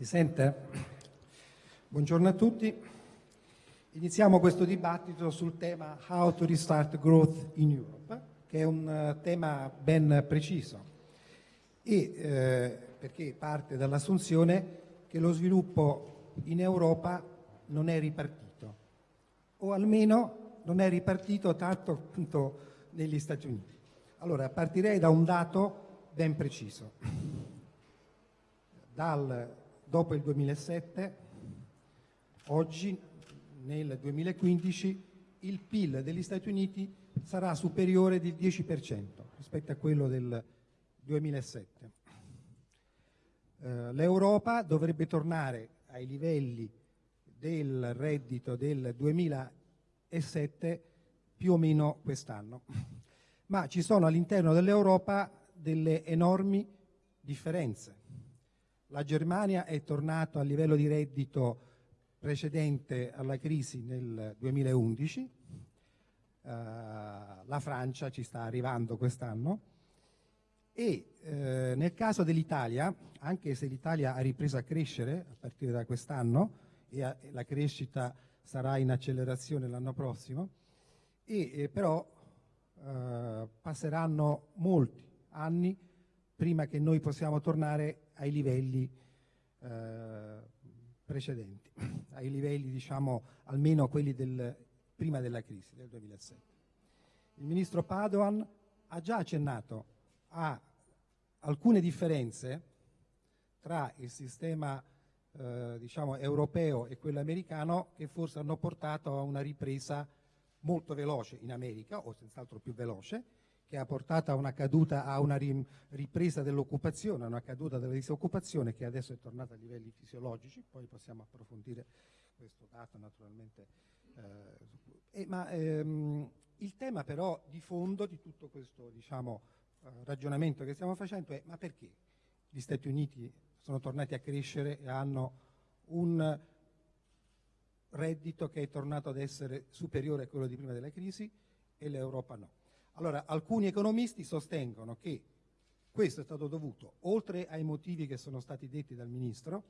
Si sente? Buongiorno a tutti. Iniziamo questo dibattito sul tema How to Restart Growth in Europe, che è un uh, tema ben preciso e eh, perché parte dall'assunzione che lo sviluppo in Europa non è ripartito o almeno non è ripartito tanto appunto negli Stati Uniti. Allora partirei da un dato ben preciso. Dal dopo il 2007, oggi nel 2015 il PIL degli Stati Uniti sarà superiore del 10% rispetto a quello del 2007. Eh, L'Europa dovrebbe tornare ai livelli del reddito del 2007 più o meno quest'anno, ma ci sono all'interno dell'Europa delle enormi differenze la Germania è tornata al livello di reddito precedente alla crisi nel 2011, uh, eh, la Francia ci sta arrivando quest'anno. E uh, nel caso dell'Italia, anche se l'Italia ha ripreso a crescere a partire da quest'anno e, e la crescita sarà in accelerazione l'anno prossimo, e, eh, però uh, passeranno molti anni prima che noi possiamo tornare ai livelli eh, precedenti, ai livelli diciamo almeno quelli del, prima della crisi del 2007. Il ministro Padoan ha già accennato a alcune differenze tra il sistema eh, diciamo, europeo e quello americano che forse hanno portato a una ripresa molto veloce in America, o senz'altro più veloce, che ha portato a una caduta, a una ripresa dell'occupazione, a una caduta della disoccupazione che adesso è tornata a livelli fisiologici, poi possiamo approfondire questo dato naturalmente. Eh, ma ehm, il tema però di fondo di tutto questo diciamo, eh, ragionamento che stiamo facendo è ma perché gli Stati Uniti sono tornati a crescere e hanno un reddito che è tornato ad essere superiore a quello di prima della crisi e l'Europa no? Allora, alcuni economisti sostengono che questo è stato dovuto, oltre ai motivi che sono stati detti dal Ministro,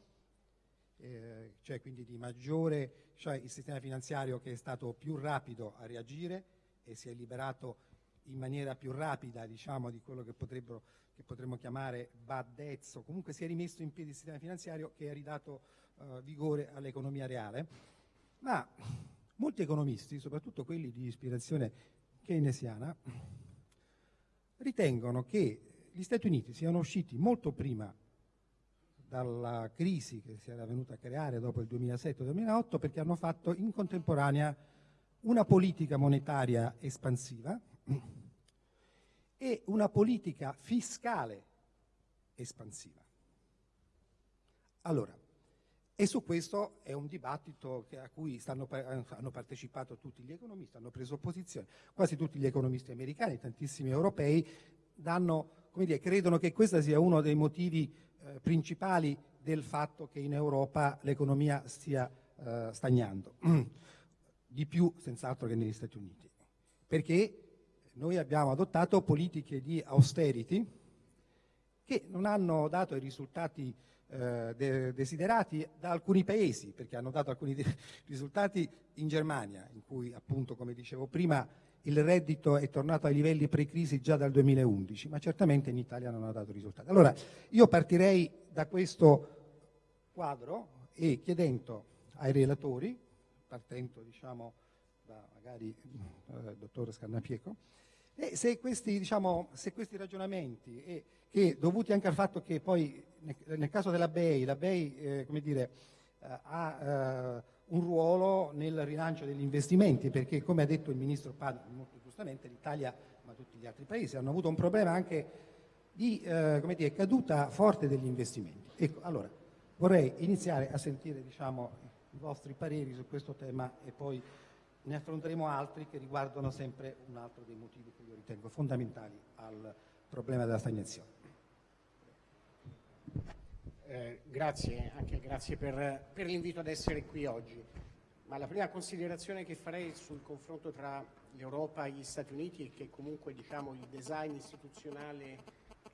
eh, cioè quindi di maggiore, cioè il sistema finanziario che è stato più rapido a reagire e si è liberato in maniera più rapida diciamo, di quello che, che potremmo chiamare bad debts o comunque si è rimesso in piedi il sistema finanziario che ha ridato eh, vigore all'economia reale. Ma molti economisti, soprattutto quelli di ispirazione keynesiana ritengono che gli Stati Uniti siano usciti molto prima dalla crisi che si era venuta a creare dopo il 2007-2008 perché hanno fatto in contemporanea una politica monetaria espansiva e una politica fiscale espansiva. Allora, e su questo è un dibattito a cui stanno, hanno partecipato tutti gli economisti, hanno preso posizione, quasi tutti gli economisti americani, tantissimi europei, danno, dire, credono che questo sia uno dei motivi eh, principali del fatto che in Europa l'economia stia eh, stagnando, di più senz'altro che negli Stati Uniti, perché noi abbiamo adottato politiche di austerity che non hanno dato i risultati eh, de desiderati da alcuni paesi, perché hanno dato alcuni risultati in Germania, in cui appunto, come dicevo prima, il reddito è tornato ai livelli pre-crisi già dal 2011, ma certamente in Italia non ha dato risultati. Allora, io partirei da questo quadro e chiedendo ai relatori, partendo diciamo da magari il eh, dottor Scarnapieco, e se questi, diciamo, se questi ragionamenti, e, che, dovuti anche al fatto che poi nel, nel caso della BEI, la BEI eh, dire, eh, ha eh, un ruolo nel rilancio degli investimenti, perché come ha detto il Ministro Padre, molto giustamente, l'Italia, ma tutti gli altri paesi, hanno avuto un problema anche di eh, dire, caduta forte degli investimenti. Ecco, allora, vorrei iniziare a sentire diciamo, i vostri pareri su questo tema e poi ne affronteremo altri che riguardano sempre un altro dei motivi che io ritengo fondamentali al problema della stagnazione. Eh, grazie, anche grazie per, per l'invito ad essere qui oggi. Ma la prima considerazione che farei sul confronto tra l'Europa e gli Stati Uniti è che comunque diciamo, il design istituzionale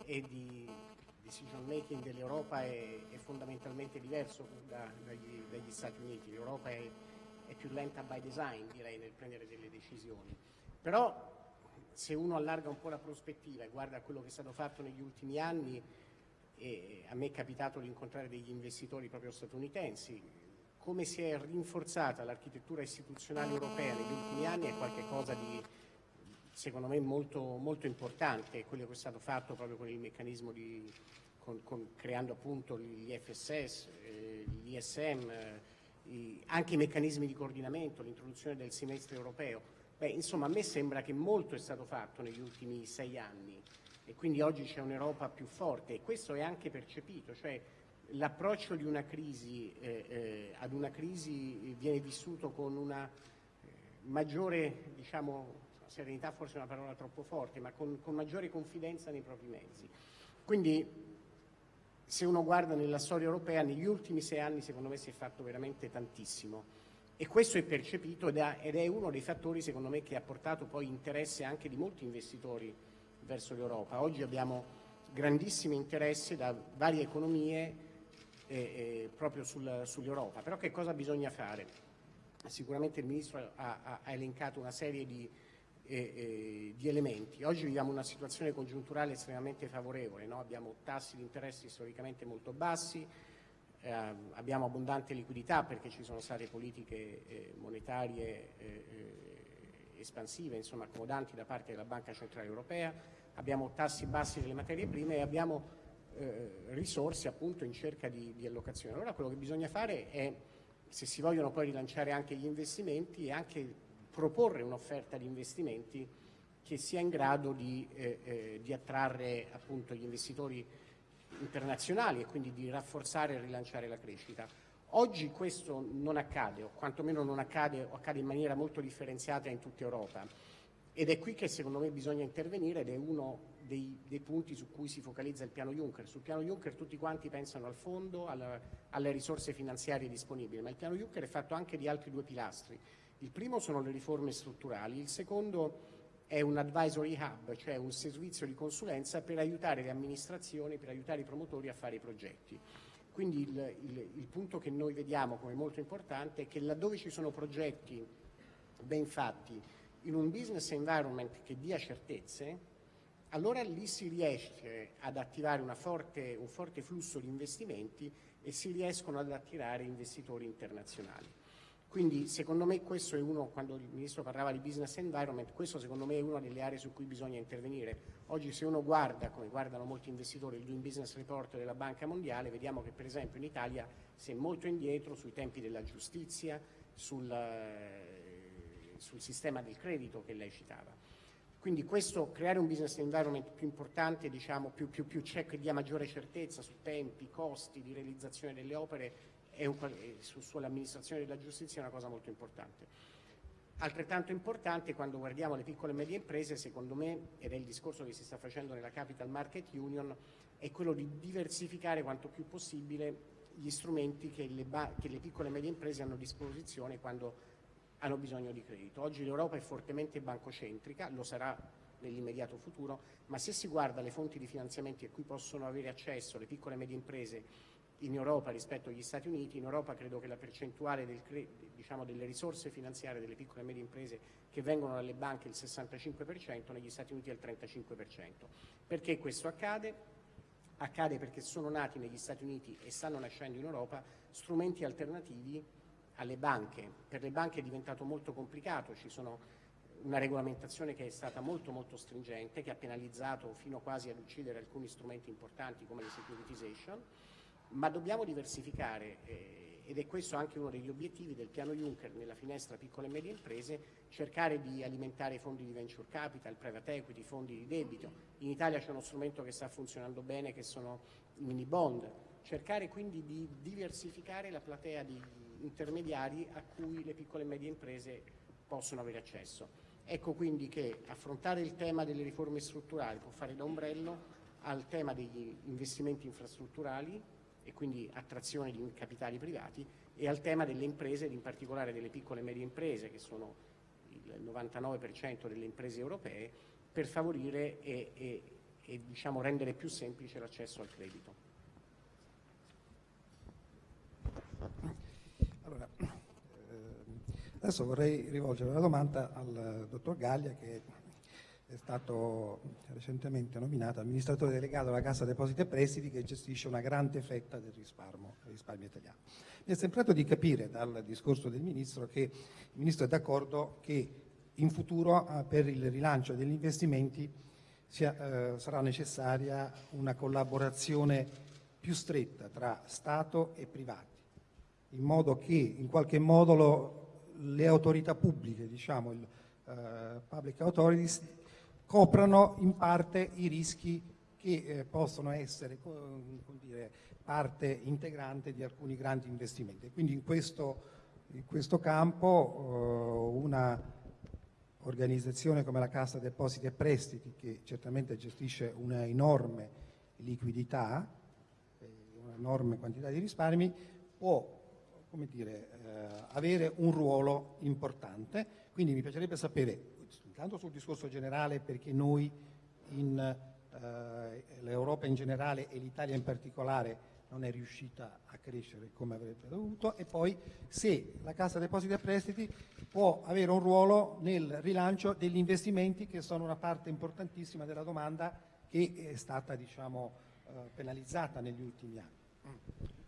e di, decision making dell'Europa è, è, fondamentalmente diverso da, dagli, dagli, Stati Uniti, l'Europa è, è, più lenta by design direi nel prendere delle decisioni, però se uno allarga un po' la prospettiva e guarda quello che è stato fatto negli ultimi anni, e a me è capitato di incontrare degli investitori proprio statunitensi, come si è rinforzata l'architettura istituzionale europea negli ultimi anni è qualcosa di secondo me molto, molto importante, quello che è stato fatto proprio con il meccanismo di, con, con, creando appunto gli FSS, eh, gli ISM, anche i meccanismi di coordinamento, l'introduzione del semestre europeo. Beh, insomma, a me sembra che molto è stato fatto negli ultimi sei anni e quindi oggi c'è un'Europa più forte e questo è anche percepito, cioè l'approccio di una crisi eh, eh, ad una crisi viene vissuto con una eh, maggiore diciamo, serenità forse è una parola troppo forte, ma con, con maggiore confidenza nei propri mezzi. Quindi se uno guarda nella storia europea, negli ultimi sei anni secondo me si è fatto veramente tantissimo e questo è percepito ed è uno dei fattori secondo me che ha portato poi interesse anche di molti investitori verso l'Europa. Oggi abbiamo grandissimo interesse da varie economie eh, eh, proprio sul, sull'Europa. Però che cosa bisogna fare? Sicuramente il Ministro ha, ha elencato una serie di, eh, di, elementi. Oggi viviamo una situazione congiunturale estremamente favorevole, no? abbiamo tassi di interesse storicamente molto bassi, eh, abbiamo abbondante liquidità perché ci sono state politiche eh, monetarie espansive, insomma accomodanti da parte della Banca Centrale Europea, abbiamo tassi bassi delle materie prime e abbiamo eh, risorse appunto in cerca di, di, allocazione. Allora quello che bisogna fare è, se si vogliono poi rilanciare anche gli investimenti, è anche proporre un'offerta di investimenti che sia in grado di, eh, eh, di attrarre appunto gli investitori internazionali e quindi di rafforzare e rilanciare la crescita. Oggi questo non accade, o quantomeno non accade, o accade in maniera molto differenziata in tutta Europa. Ed è qui che secondo me bisogna intervenire ed è uno dei, dei, punti su cui si focalizza il piano Juncker. Sul piano Juncker tutti quanti pensano al fondo, alla, alle risorse finanziarie disponibili, ma il piano Juncker è fatto anche di altri due pilastri. Il primo sono le riforme strutturali, il secondo è un advisory hub, cioè un servizio di consulenza per aiutare le amministrazioni, per aiutare i promotori a fare i progetti. Quindi il, il, il punto che noi vediamo come molto importante è che laddove ci sono progetti ben fatti in un business environment che dia certezze, allora lì si riesce ad attivare forte, un forte flusso di investimenti e si riescono ad attirare investitori internazionali. Quindi secondo me questo è uno, quando il Ministro parlava di business environment, questo secondo me è una delle aree su cui bisogna intervenire. Oggi se uno guarda, come guardano molti investitori, il Doing Business Report della Banca Mondiale, vediamo che per esempio in Italia si è molto indietro sui tempi della giustizia, sul, eh, sul sistema del credito che lei citava. Quindi questo, creare un business environment più importante, diciamo, più, più, più check che dia maggiore certezza su tempi, costi di realizzazione delle opere sull'amministrazione della giustizia è una cosa molto importante. Altrettanto importante quando guardiamo le piccole e medie imprese, secondo me, ed è il discorso che si sta facendo nella Capital Market Union, è quello di diversificare quanto più possibile gli strumenti che le, che le piccole e medie imprese hanno a disposizione quando hanno bisogno di credito. Oggi l'Europa è fortemente bancocentrica, lo sarà nell'immediato futuro, ma se si guarda le fonti di finanziamenti a cui possono avere accesso le piccole e medie imprese in Europa rispetto agli Stati Uniti, in Europa credo che la percentuale del, diciamo, delle risorse finanziarie delle piccole e medie imprese che vengono dalle banche è il 65%, negli Stati Uniti è il 35%. Perché questo accade? Accade perché sono nati negli Stati Uniti e stanno nascendo in Europa strumenti alternativi alle banche. Per le banche è diventato molto complicato, ci sono una regolamentazione che è stata molto molto stringente, che ha penalizzato fino quasi ad uccidere alcuni strumenti importanti come le securitization, ma dobbiamo diversificare eh, ed è questo anche uno degli obiettivi del piano Juncker nella finestra piccole e medie imprese, cercare di alimentare fondi di venture capital, private equity, fondi di debito. In Italia c'è uno strumento che sta funzionando bene che sono i mini bond, cercare quindi di diversificare la platea di intermediari a cui le piccole e medie imprese possono avere accesso. Ecco quindi che affrontare il tema delle riforme strutturali può fare da ombrello al tema degli investimenti infrastrutturali e quindi attrazione di capitali privati e al tema delle imprese, in particolare delle piccole e medie imprese che sono il 99% delle imprese europee, per favorire e, e, e diciamo, rendere più semplice l'accesso al credito. Allora, eh, adesso vorrei rivolgere una domanda al dottor Gaglia che è stato recentemente nominato amministratore delegato della Cassa Depositi e Prestiti che gestisce una grande fetta del risparmio, risparmio italiano. Mi è sembrato di capire dal discorso del Ministro che il Ministro è d'accordo che in futuro eh, per il rilancio degli investimenti sia, eh, sarà necessaria una collaborazione più stretta tra Stato e privati, in modo che in qualche modo lo, le autorità pubbliche, diciamo il uh, public authorities, coprano in parte i rischi che eh, possono essere dire, parte integrante di alcuni grandi investimenti. Quindi in questo, in questo campo eh, una organizzazione come la Cassa Depositi e Prestiti, che certamente gestisce una enorme liquidità, eh, una enorme quantità di risparmi, può dire, eh, avere un ruolo importante. Quindi mi piacerebbe sapere, intanto sul discorso generale, perché noi in eh, l'Europa in generale e l'Italia in particolare non è riuscita a crescere come avrebbe dovuto e poi se la Cassa Depositi e Prestiti può avere un ruolo nel rilancio degli investimenti che sono una parte importantissima della domanda che è stata diciamo, eh, penalizzata negli ultimi anni.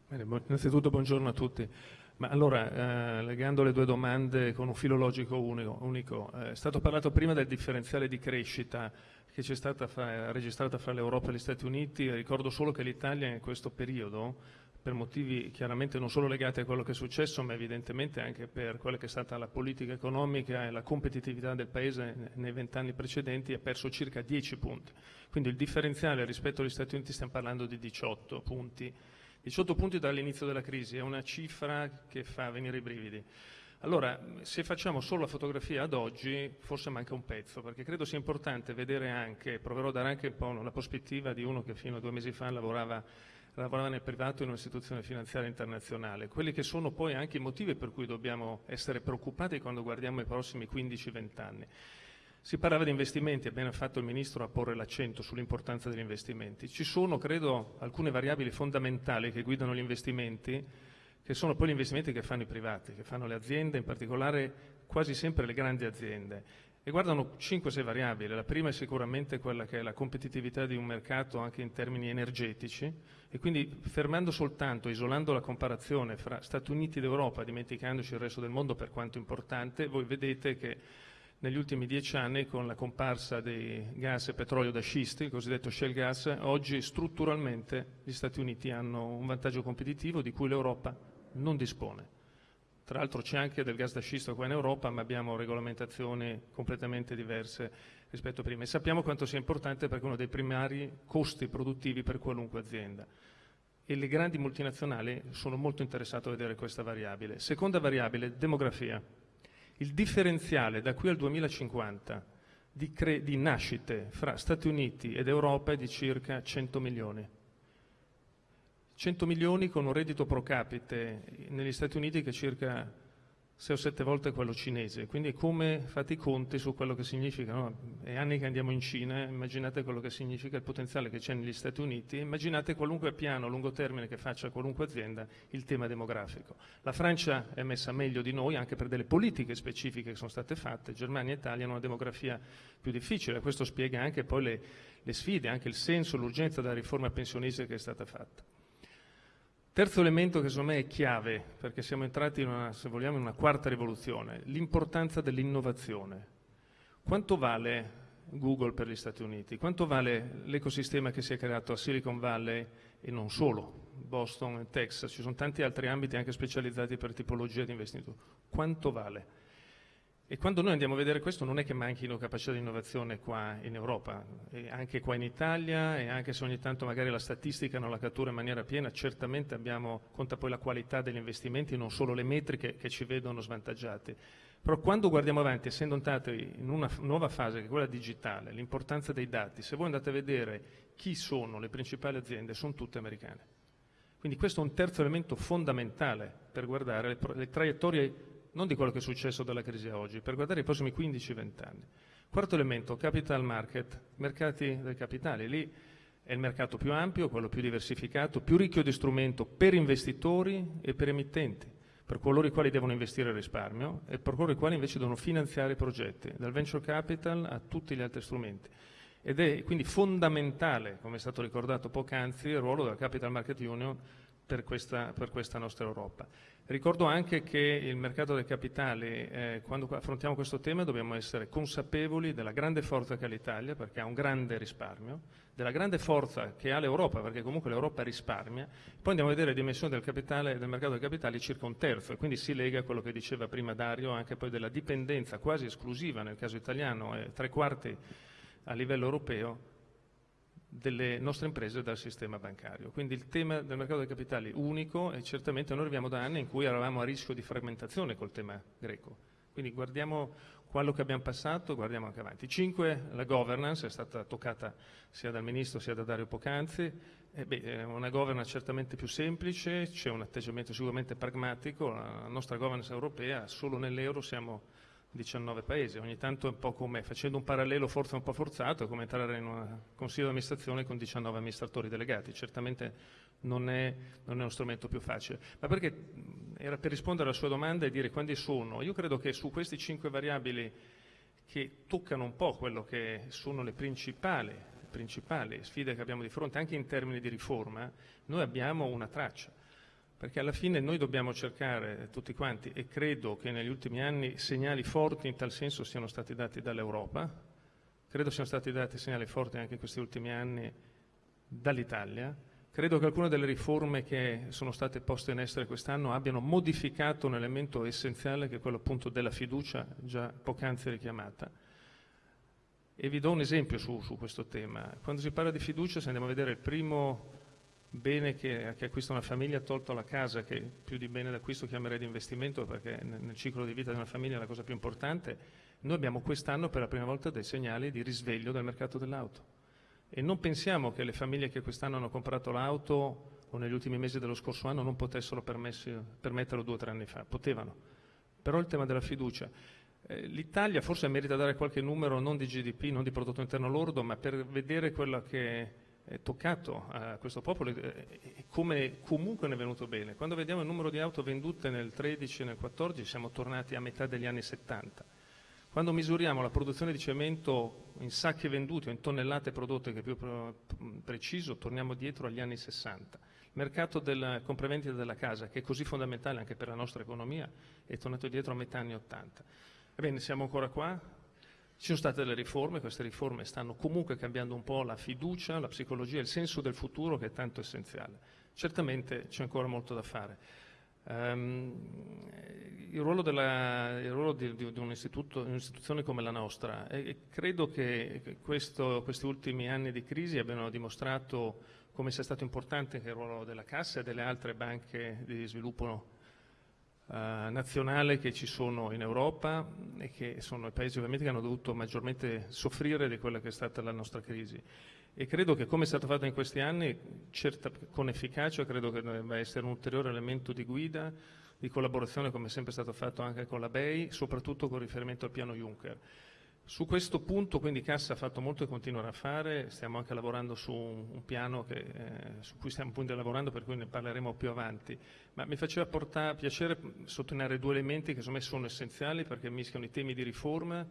Bene, innanzitutto buongiorno a tutti. Ma allora, eh, legando le due domande con un filologico unico, unico eh, è stato parlato prima del differenziale di crescita che c'è stata fra, registrata fra l'Europa e gli Stati Uniti. Ricordo solo che l'Italia in questo periodo, per motivi chiaramente non solo legati a quello che è successo, ma evidentemente anche per quella che è stata la politica economica e la competitività del Paese nei vent'anni precedenti, ha perso circa 10 punti. Quindi il differenziale rispetto agli Stati Uniti stiamo parlando di 18 punti 18 punti dall'inizio della crisi, è una cifra che fa venire i brividi. Allora, se facciamo solo la fotografia ad oggi, forse manca un pezzo, perché credo sia importante vedere anche, proverò a dare anche un po' la prospettiva di uno che fino a due mesi fa lavorava, lavorava nel privato in un'istituzione finanziaria internazionale, quelli che sono poi anche i motivi per cui dobbiamo essere preoccupati quando guardiamo i prossimi 15-20 anni. Si parlava di investimenti, ha bene fatto il Ministro a porre l'accento sull'importanza degli investimenti. Ci sono, credo, alcune variabili fondamentali che guidano gli investimenti, che sono poi gli investimenti che fanno i privati, che fanno le aziende, in particolare quasi sempre le grandi aziende. E guardano 5-6 variabili. La prima è sicuramente quella che è la competitività di un mercato anche in termini energetici e quindi fermando soltanto, isolando la comparazione fra Stati Uniti ed Europa, dimenticandoci il resto del mondo per quanto importante, voi vedete che negli ultimi dieci anni con la comparsa dei gas e petrolio da scisti, il cosiddetto shale gas, oggi strutturalmente gli Stati Uniti hanno un vantaggio competitivo di cui l'Europa non dispone. Tra l'altro c'è anche del gas da scisto qua in Europa, ma abbiamo regolamentazioni completamente diverse rispetto a prima. E sappiamo quanto sia importante perché è uno dei primari costi produttivi per qualunque azienda. E le grandi multinazionali sono molto interessate a vedere questa variabile. Seconda variabile, demografia. Il differenziale da qui al 2050 di, di nascite fra Stati Uniti ed Europa è di circa 100 milioni. 100 milioni con un reddito pro capite negli Stati Uniti che è circa 6 o 7 volte quello cinese. Quindi come fate i conti su quello che significa? No? È anni che andiamo in Cina, immaginate quello che significa il potenziale che c'è negli Stati Uniti, immaginate qualunque piano a lungo termine che faccia qualunque azienda il tema demografico. La Francia è messa meglio di noi anche per delle politiche specifiche che sono state fatte, Germania e Italia hanno una demografia più difficile, questo spiega anche poi le, le sfide, anche il senso, l'urgenza della riforma pensionistica che è stata fatta. Terzo elemento che secondo me è chiave, perché siamo entrati in una, se vogliamo, in una quarta rivoluzione, l'importanza dell'innovazione. Quanto vale Google per gli Stati Uniti? Quanto vale l'ecosistema che si è creato a Silicon Valley e non solo, Boston Texas? Ci sono tanti altri ambiti anche specializzati per tipologia di investimento. Quanto vale? E quando noi andiamo a vedere questo non è che manchino capacità di innovazione qua in Europa, anche qua in Italia e anche se ogni tanto magari la statistica non la cattura in maniera piena, certamente abbiamo, conta poi la qualità degli investimenti, non solo le metriche che ci vedono svantaggiati. Però quando guardiamo avanti, essendo entrati in una nuova fase che è quella digitale, l'importanza dei dati, se voi andate a vedere chi sono le principali aziende, sono tutte americane. Quindi questo è un terzo elemento fondamentale per guardare le, le traiettorie non di quello che è successo dalla crisi a oggi, per guardare i prossimi 15-20 anni. Quarto elemento, capital market, mercati del capitale. Lì è il mercato più ampio, quello più diversificato, più ricchio di strumento per investitori e per emittenti, per coloro i quali devono investire il risparmio e per coloro i quali invece devono finanziare i progetti, dal venture capital a tutti gli altri strumenti. Ed è quindi fondamentale, come è stato ricordato poc'anzi, il ruolo della Capital Market Union per questa, per questa nostra Europa. Ricordo anche che il mercato dei capitali, eh, quando affrontiamo questo tema, dobbiamo essere consapevoli della grande forza che ha l'Italia, perché ha un grande risparmio, della grande forza che ha l'Europa, perché comunque l'Europa risparmia. Poi andiamo a vedere le dimensioni del, capitale, del mercato dei capitali circa un terzo, e quindi si lega a quello che diceva prima Dario, anche poi della dipendenza quasi esclusiva nel caso italiano, eh, tre quarti a livello europeo delle nostre imprese dal sistema bancario. Quindi il tema del mercato dei capitali unico e certamente noi arriviamo da anni in cui eravamo a rischio di frammentazione col tema greco. Quindi guardiamo quello che abbiamo passato, guardiamo anche avanti. Cinque, la governance è stata toccata sia dal Ministro sia da Dario Pocanzi. Eh beh, è una governance certamente più semplice, c'è un atteggiamento sicuramente pragmatico, la nostra governance europea, solo nell'euro siamo 19 paesi, ogni tanto è un po' come, facendo un parallelo forse un po' forzato, è come entrare in un consiglio di amministrazione con 19 amministratori delegati, certamente non è, non è, uno strumento più facile. Ma perché era per rispondere alla sua domanda e dire quando sono? Io credo che su queste cinque variabili che toccano un po' quello che sono le principali, le principali sfide che abbiamo di fronte, anche in termini di riforma, noi abbiamo una traccia perché alla fine noi dobbiamo cercare tutti quanti, e credo che negli ultimi anni segnali forti in tal senso siano stati dati dall'Europa, credo siano stati dati segnali forti anche in questi ultimi anni dall'Italia, credo che alcune delle riforme che sono state poste in essere quest'anno abbiano modificato un elemento essenziale che è quello appunto della fiducia già poc'anzi richiamata. E vi do un esempio su, su questo tema. Quando si parla di fiducia, se andiamo a vedere il primo bene che, che, acquista una famiglia tolto la casa, che più di bene d'acquisto chiamerei di investimento perché nel, ciclo di vita di una famiglia è la cosa più importante, noi abbiamo quest'anno per la prima volta dei segnali di risveglio del mercato dell'auto. E non pensiamo che le famiglie che quest'anno hanno comprato l'auto o negli ultimi mesi dello scorso anno non potessero permetterlo due o tre anni fa, potevano. Però il tema della fiducia. Eh, L'Italia forse merita dare qualche numero non di GDP, non di prodotto interno lordo, ma per vedere quello che toccato a questo popolo e come comunque ne è venuto bene. Quando vediamo il numero di auto vendute nel 13 e nel 14 siamo tornati a metà degli anni 70. Quando misuriamo la produzione di cemento in sacchi venduti o in tonnellate prodotte, che è più preciso, torniamo dietro agli anni 60. Il mercato del compravendita della casa, che è così fondamentale anche per la nostra economia, è tornato dietro a metà anni 80. Ebbene, siamo ancora qua, ci sono state delle riforme, queste riforme stanno comunque cambiando un po' la fiducia, la psicologia, il senso del futuro che è tanto essenziale. Certamente c'è ancora molto da fare. Um, il ruolo, della, il ruolo di, di, di un un'istituzione come la nostra, e credo che questo, questi ultimi anni di crisi abbiano dimostrato come sia stato importante il ruolo della Cassa e delle altre banche di sviluppo eh, nazionale che ci sono in Europa e che sono i paesi ovviamente che hanno dovuto maggiormente soffrire di quella che è stata la nostra crisi. E credo che come è stato fatto in questi anni, certa, con efficacia, credo che debba essere un ulteriore elemento di guida, di collaborazione come è sempre stato fatto anche con la BEI, soprattutto con riferimento al piano Juncker. Su questo punto quindi Cassa ha fatto molto e continuerà a fare, stiamo anche lavorando su un piano che, eh, su cui stiamo appunto lavorando per cui ne parleremo più avanti, ma mi faceva portare, piacere sottolineare due elementi che secondo me sono essenziali perché mischiano i temi di riforma,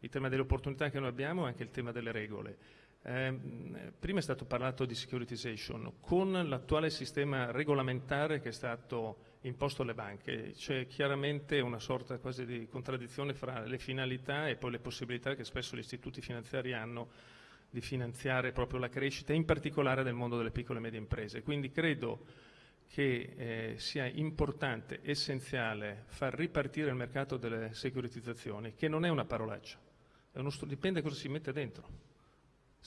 il tema delle opportunità che noi abbiamo e anche il tema delle regole. Eh, prima è stato parlato di securitization, con l'attuale sistema regolamentare che è stato imposto alle banche. C'è chiaramente una sorta quasi di contraddizione fra le finalità e poi le possibilità che spesso gli istituti finanziari hanno di finanziare proprio la crescita, in particolare del mondo delle piccole e medie imprese. Quindi credo che eh, sia importante, essenziale, far ripartire il mercato delle securitizzazioni, che non è una parolaccia, è uno dipende cosa si mette dentro.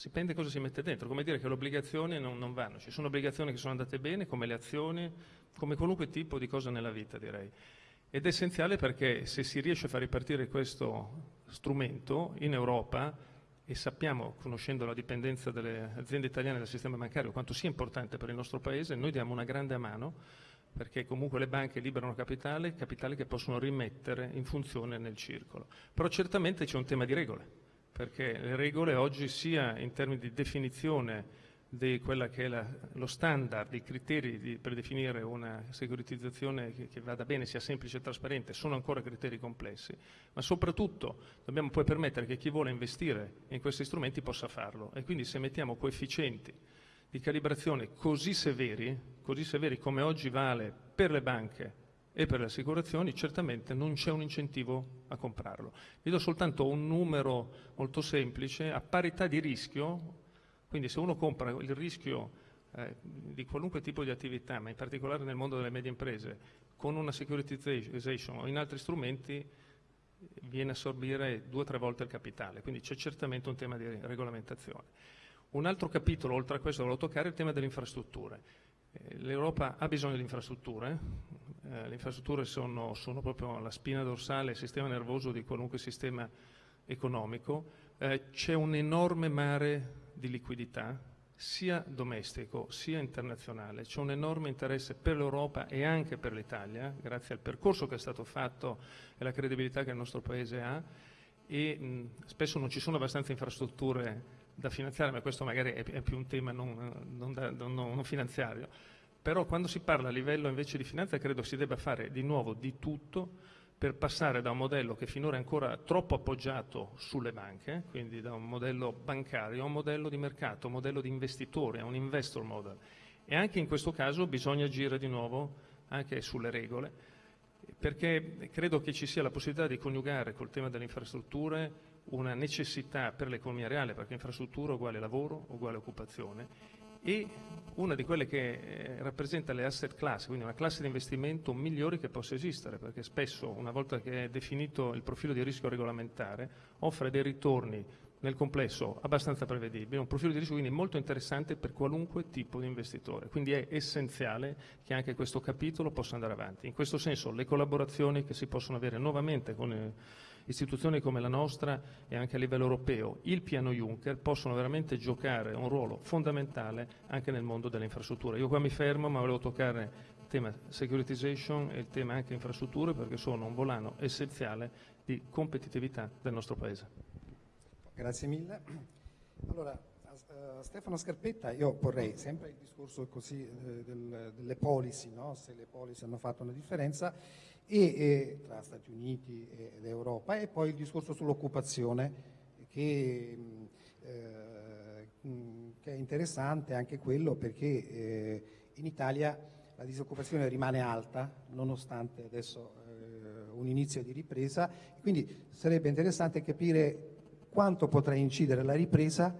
Dipende cosa si mette dentro, come dire che le obbligazioni non, non vanno, ci sono obbligazioni che sono andate bene, come le azioni, come qualunque tipo di cosa nella vita, direi. Ed è essenziale perché se si riesce a far ripartire questo strumento in Europa, e sappiamo, conoscendo la dipendenza delle aziende italiane dal sistema bancario, quanto sia importante per il nostro Paese, noi diamo una grande mano perché comunque le banche liberano capitale, capitale che possono rimettere in funzione nel circolo. Però certamente c'è un tema di regole perché le regole oggi sia in termini di definizione di quella che è la, lo standard, i criteri di, per definire una securitizzazione che, che, vada bene, sia semplice e trasparente, sono ancora criteri complessi, ma soprattutto dobbiamo poi permettere che chi vuole investire in questi strumenti possa farlo. E quindi se mettiamo coefficienti di calibrazione così severi, così severi come oggi vale per le banche e per le assicurazioni, certamente non c'è un incentivo a comprarlo. Vi do soltanto un numero molto semplice, a parità di rischio, quindi se uno compra il rischio eh, di qualunque tipo di attività, ma in particolare nel mondo delle medie imprese, con una securitization o in altri strumenti, viene a assorbire due o tre volte il capitale, quindi c'è certamente un tema di regolamentazione. Un altro capitolo, oltre a questo, volevo toccare, è il tema delle infrastrutture. Eh, L'Europa ha bisogno di infrastrutture, eh, le infrastrutture sono, sono, proprio la spina dorsale, il sistema nervoso di qualunque sistema economico, eh, c'è un enorme mare di liquidità, sia domestico sia internazionale. C'è un enorme interesse per l'Europa e anche per l'Italia, grazie al percorso che è stato fatto e alla credibilità che il nostro Paese ha, e mh, spesso non ci sono abbastanza infrastrutture da finanziare, ma questo magari è, è più un tema non, non, da, non, non finanziario. Però quando si parla a livello invece di finanza credo si debba fare di nuovo di tutto per passare da un modello che finora è ancora troppo appoggiato sulle banche, quindi da un modello bancario a un modello di mercato, un modello di investitore, a un investor model. E anche in questo caso bisogna agire di nuovo anche sulle regole, perché credo che ci sia la possibilità di coniugare col tema delle infrastrutture una necessità per l'economia reale, perché infrastruttura uguale lavoro, uguale occupazione, e una di quelle che eh, rappresenta le asset class, quindi una classe di investimento migliore che possa esistere, perché spesso, una volta che è definito il profilo di rischio regolamentare, offre dei ritorni nel complesso abbastanza prevedibili, un profilo di rischio quindi molto interessante per qualunque tipo di investitore. Quindi è essenziale che anche questo capitolo possa andare avanti. In questo senso le collaborazioni che si possono avere nuovamente con eh, istituzioni come la nostra e anche a livello europeo, il piano Juncker, possono veramente giocare un ruolo fondamentale anche nel mondo delle infrastrutture. Io qua mi fermo, ma volevo toccare il tema securitization e il tema anche infrastrutture perché sono un volano essenziale di competitività del nostro Paese. Grazie mille. Allora, a Stefano Scarpetta io porrei sempre il discorso così eh, del, delle policy, no? se le policy hanno fatto una differenza, e, e, tra Stati Uniti ed Europa, e poi il discorso sull'occupazione, che, eh, che, è interessante anche quello perché eh, in Italia la disoccupazione rimane alta, nonostante adesso eh, un inizio di ripresa, quindi sarebbe interessante capire quanto potrà incidere la ripresa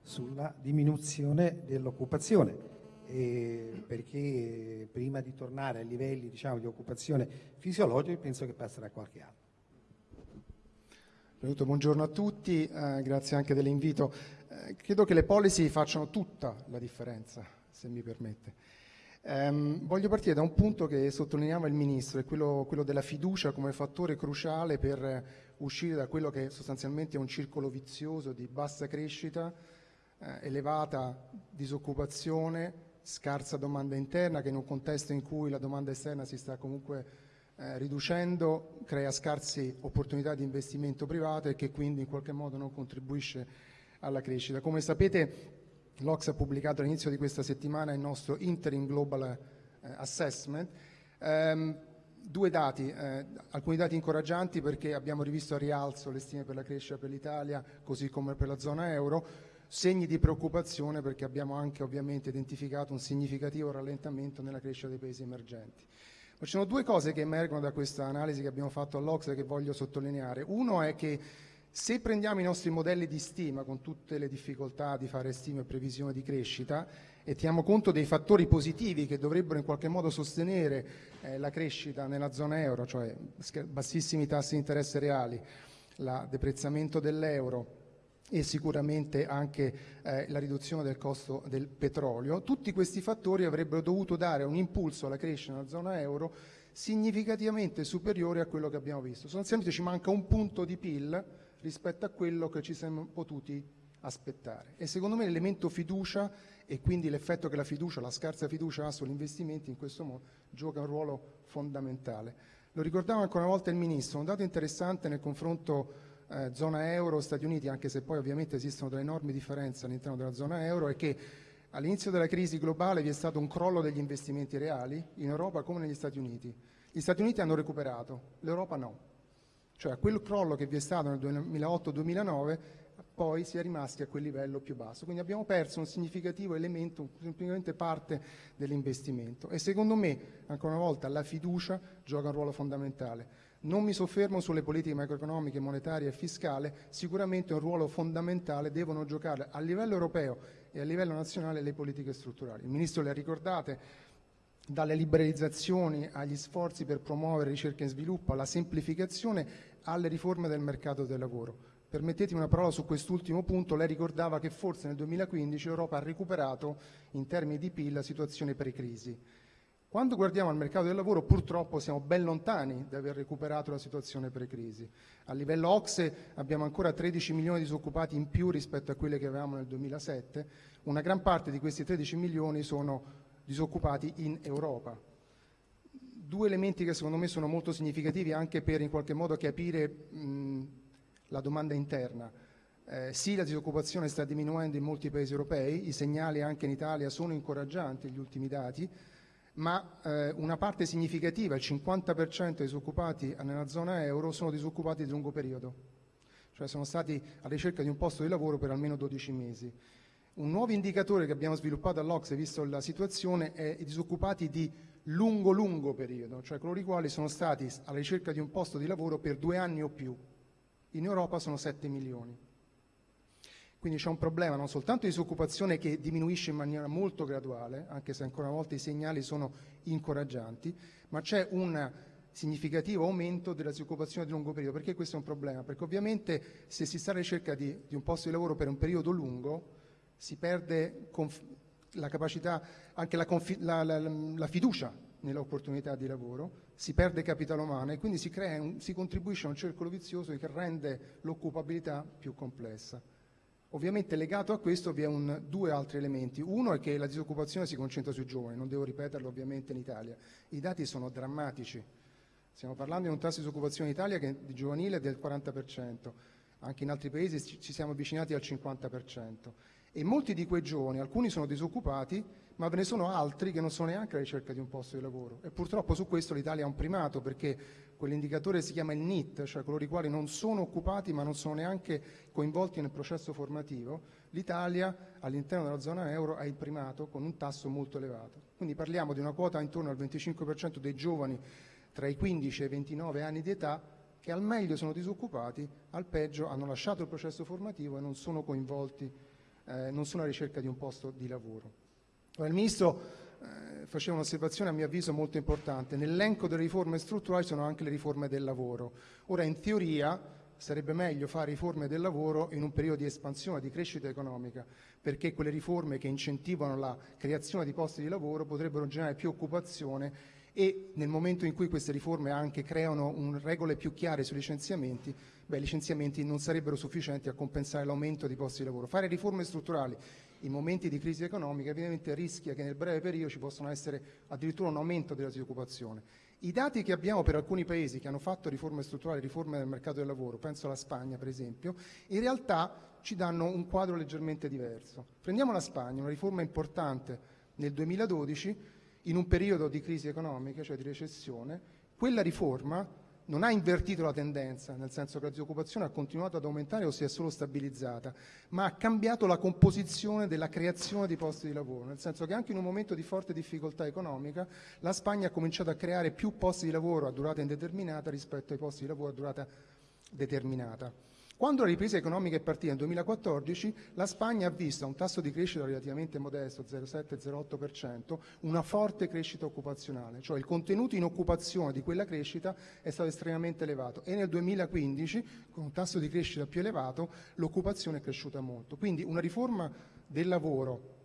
sulla diminuzione dell'occupazione eh, perché prima di tornare ai livelli diciamo, di occupazione fisiologica penso che passerà qualche anno. Buongiorno a tutti, eh, grazie anche dell'invito. Eh, credo che le policy facciano tutta la differenza, se mi permette. Um, voglio partire da un punto che sottolineava il Ministro, è quello, quello, della fiducia come fattore cruciale per uscire da quello che sostanzialmente è un circolo vizioso di bassa crescita, eh, elevata disoccupazione, scarsa domanda interna che in un contesto in cui la domanda esterna si sta comunque eh, riducendo crea scarse opportunità di investimento privato e che quindi in qualche modo non contribuisce alla crescita. Come sapete l'Ox ha pubblicato all'inizio di questa settimana il nostro Interim Global eh, Assessment. Um, due dati, eh, alcuni dati incoraggianti perché abbiamo rivisto a rialzo le stime per la crescita per l'Italia così come per la zona euro, segni di preoccupazione perché abbiamo anche ovviamente identificato un significativo rallentamento nella crescita dei paesi emergenti. Ma ci sono due cose che emergono da questa analisi che abbiamo fatto all'Ocse che voglio sottolineare. Uno è che se prendiamo i nostri modelli di stima con tutte le difficoltà di fare stime e previsioni di crescita e teniamo conto dei fattori positivi che dovrebbero in qualche modo sostenere eh, la crescita nella zona euro, cioè bassissimi tassi di interesse reali, il deprezzamento dell'euro, e sicuramente anche eh, la riduzione del costo del petrolio. Tutti questi fattori avrebbero dovuto dare un impulso alla crescita nella zona euro significativamente superiore a quello che abbiamo visto. Sostanzialmente ci manca un punto di PIL rispetto a quello che ci siamo potuti aspettare. E secondo me l'elemento fiducia e quindi l'effetto che la fiducia, la scarsa fiducia ha sugli investimenti in questo modo gioca un ruolo fondamentale. Lo ricordava ancora una volta il Ministro, un dato interessante nel confronto eh, zona euro, Stati Uniti, anche se poi ovviamente esistono delle enormi differenze all'interno della zona euro, è che all'inizio della crisi globale vi è stato un crollo degli investimenti reali in Europa come negli Stati Uniti. Gli Stati Uniti hanno recuperato, l'Europa no. Cioè quel crollo che vi è stato nel 2008-2009 poi si è rimasti a quel livello più basso. Quindi abbiamo perso un significativo elemento, semplicemente parte dell'investimento. E secondo me, ancora una volta, la fiducia gioca un ruolo fondamentale. Non mi soffermo sulle politiche macroeconomiche, monetarie e fiscali, sicuramente un ruolo fondamentale devono giocare a livello europeo e a livello nazionale le politiche strutturali. Il Ministro le ha ricordate, dalle liberalizzazioni agli sforzi per promuovere ricerca e sviluppo, alla semplificazione, alle riforme del mercato del lavoro. Permettetemi una parola su quest'ultimo punto, lei ricordava che forse nel 2015 l'Europa ha recuperato in termini di PIL la situazione pre-crisi. Quando guardiamo al mercato del lavoro purtroppo siamo ben lontani da aver recuperato la situazione pre-crisi. A livello OXE abbiamo ancora 13 milioni di disoccupati in più rispetto a quelle che avevamo nel 2007. Una gran parte di questi 13 milioni sono disoccupati in Europa. Due elementi che secondo me sono molto significativi anche per in qualche modo capire mh, la domanda interna. Eh, sì, la disoccupazione sta diminuendo in molti paesi europei, i segnali anche in Italia sono incoraggianti, gli ultimi dati, ma eh, una parte significativa, il 50% dei disoccupati nella zona euro, sono disoccupati di lungo periodo, cioè sono stati alla ricerca di un posto di lavoro per almeno 12 mesi. Un nuovo indicatore che abbiamo sviluppato all'Ocse, visto la situazione, è i disoccupati di lungo-lungo periodo, cioè coloro i quali sono stati alla ricerca di un posto di lavoro per due anni o più. In Europa sono 7 milioni. Quindi c'è un problema non soltanto di disoccupazione che diminuisce in maniera molto graduale, anche se ancora una volta i segnali sono incoraggianti, ma c'è un significativo aumento della disoccupazione di lungo periodo. Perché questo è un problema? Perché ovviamente se si sta alla ricerca di, di un posto di lavoro per un periodo lungo, si perde la capacità, anche la, la, la, la fiducia nell'opportunità di lavoro, si perde capitale umano e quindi si, un, si contribuisce a un circolo vizioso che rende l'occupabilità più complessa. Ovviamente legato a questo vi sono due altri elementi. Uno è che la disoccupazione si concentra sui giovani, non devo ripeterlo ovviamente in Italia. I dati sono drammatici. Stiamo parlando di un tasso di disoccupazione in Italia che di giovanile è del 40%, anche in altri paesi ci siamo avvicinati al 50%. E molti di quei giovani, alcuni sono disoccupati, ma ve ne sono altri che non sono neanche alla ricerca di un posto di lavoro. E purtroppo su questo l'Italia ha un primato perché quell'indicatore si chiama il NIT, cioè coloro i quali non sono occupati ma non sono neanche coinvolti nel processo formativo, l'Italia all'interno della zona euro ha il primato con un tasso molto elevato. Quindi parliamo di una quota intorno al 25% dei giovani tra i 15 e i 29 anni di età che al meglio sono disoccupati, al peggio hanno lasciato il processo formativo e non sono coinvolti, eh, non sono alla ricerca di un posto di lavoro. Il Ministro eh, faceva un'osservazione a mio avviso molto importante. Nell'elenco delle riforme strutturali sono anche le riforme del lavoro. Ora, in teoria, sarebbe meglio fare riforme del lavoro in un periodo di espansione, di crescita economica, perché quelle riforme che incentivano la creazione di posti di lavoro potrebbero generare più occupazione e nel momento in cui queste riforme anche creano regole più chiare sui licenziamenti, beh, i licenziamenti non sarebbero sufficienti a compensare l'aumento di posti di lavoro. Fare riforme strutturali in momenti di crisi economica evidentemente rischia che nel breve periodo ci possano essere addirittura un aumento della disoccupazione. I dati che abbiamo per alcuni paesi che hanno fatto riforme strutturali, riforme del mercato del lavoro, penso alla Spagna per esempio, in realtà ci danno un quadro leggermente diverso. Prendiamo la Spagna, una riforma importante nel 2012, in un periodo di crisi economica, cioè di recessione, quella riforma non ha invertito la tendenza, nel senso che la disoccupazione ha continuato ad aumentare o si è solo stabilizzata, ma ha cambiato la composizione della creazione di posti di lavoro, nel senso che anche in un momento di forte difficoltà economica la Spagna ha cominciato a creare più posti di lavoro a durata indeterminata rispetto ai posti di lavoro a durata determinata. Quando la ripresa economica è partita nel 2014, la Spagna ha visto un tasso di crescita relativamente modesto, 0,7-0,8%, una forte crescita occupazionale, cioè il contenuto in occupazione di quella crescita è stato estremamente elevato e nel 2015, con un tasso di crescita più elevato, l'occupazione è cresciuta molto. Quindi una riforma del lavoro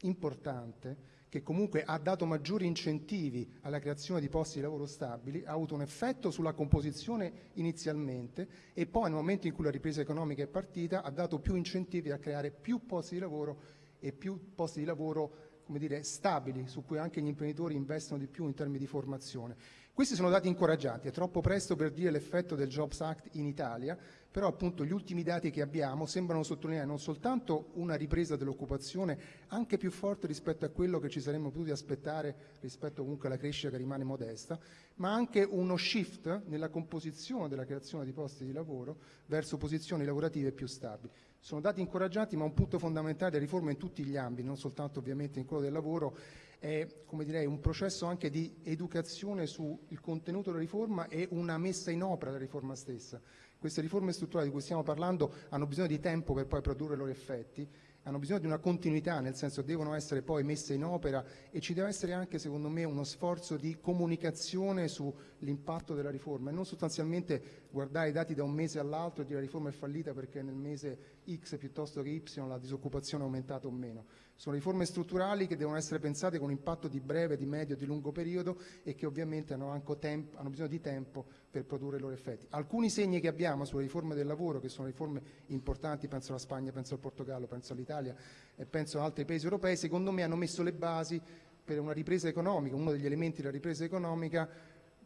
importante che comunque ha dato maggiori incentivi alla creazione di posti di lavoro stabili, ha avuto un effetto sulla composizione inizialmente e poi nel momento in cui la ripresa economica è partita ha dato più incentivi a creare più posti di lavoro e più posti di lavoro dire, stabili, su cui anche gli imprenditori investono di più in termini di formazione. Questi sono dati incoraggianti, è troppo presto per dire l'effetto del Jobs Act in Italia, però appunto gli ultimi dati che abbiamo sembrano sottolineare non soltanto una ripresa dell'occupazione anche più forte rispetto a quello che ci saremmo potuti aspettare rispetto comunque alla crescita che rimane modesta, ma anche uno shift nella composizione della creazione di posti di lavoro verso posizioni lavorative più stabili. Sono dati incoraggianti, ma un punto fondamentale della riforma in tutti gli ambiti, non soltanto ovviamente in quello del lavoro, è come direi, un processo anche di educazione sul contenuto della riforma e una messa in opera della riforma stessa. Queste riforme strutturali di cui stiamo parlando hanno bisogno di tempo per poi produrre i loro effetti, hanno bisogno di una continuità, nel senso devono essere poi messe in opera e ci deve essere anche, secondo me, uno sforzo di comunicazione sull'impatto della riforma e non sostanzialmente guardare i dati da un mese all'altro e dire la riforma è fallita perché nel mese X piuttosto che Y la disoccupazione è aumentata o meno. Sono riforme strutturali che devono essere pensate con impatto di breve, di medio, di lungo periodo e che ovviamente hanno, tempo, hanno bisogno di tempo per produrre i loro effetti. Alcuni segni che abbiamo sulle riforme del lavoro, che sono riforme importanti, penso alla Spagna, penso al Portogallo, penso all'Italia e penso ad altri paesi europei, secondo me hanno messo le basi per una ripresa economica, uno degli elementi della ripresa economica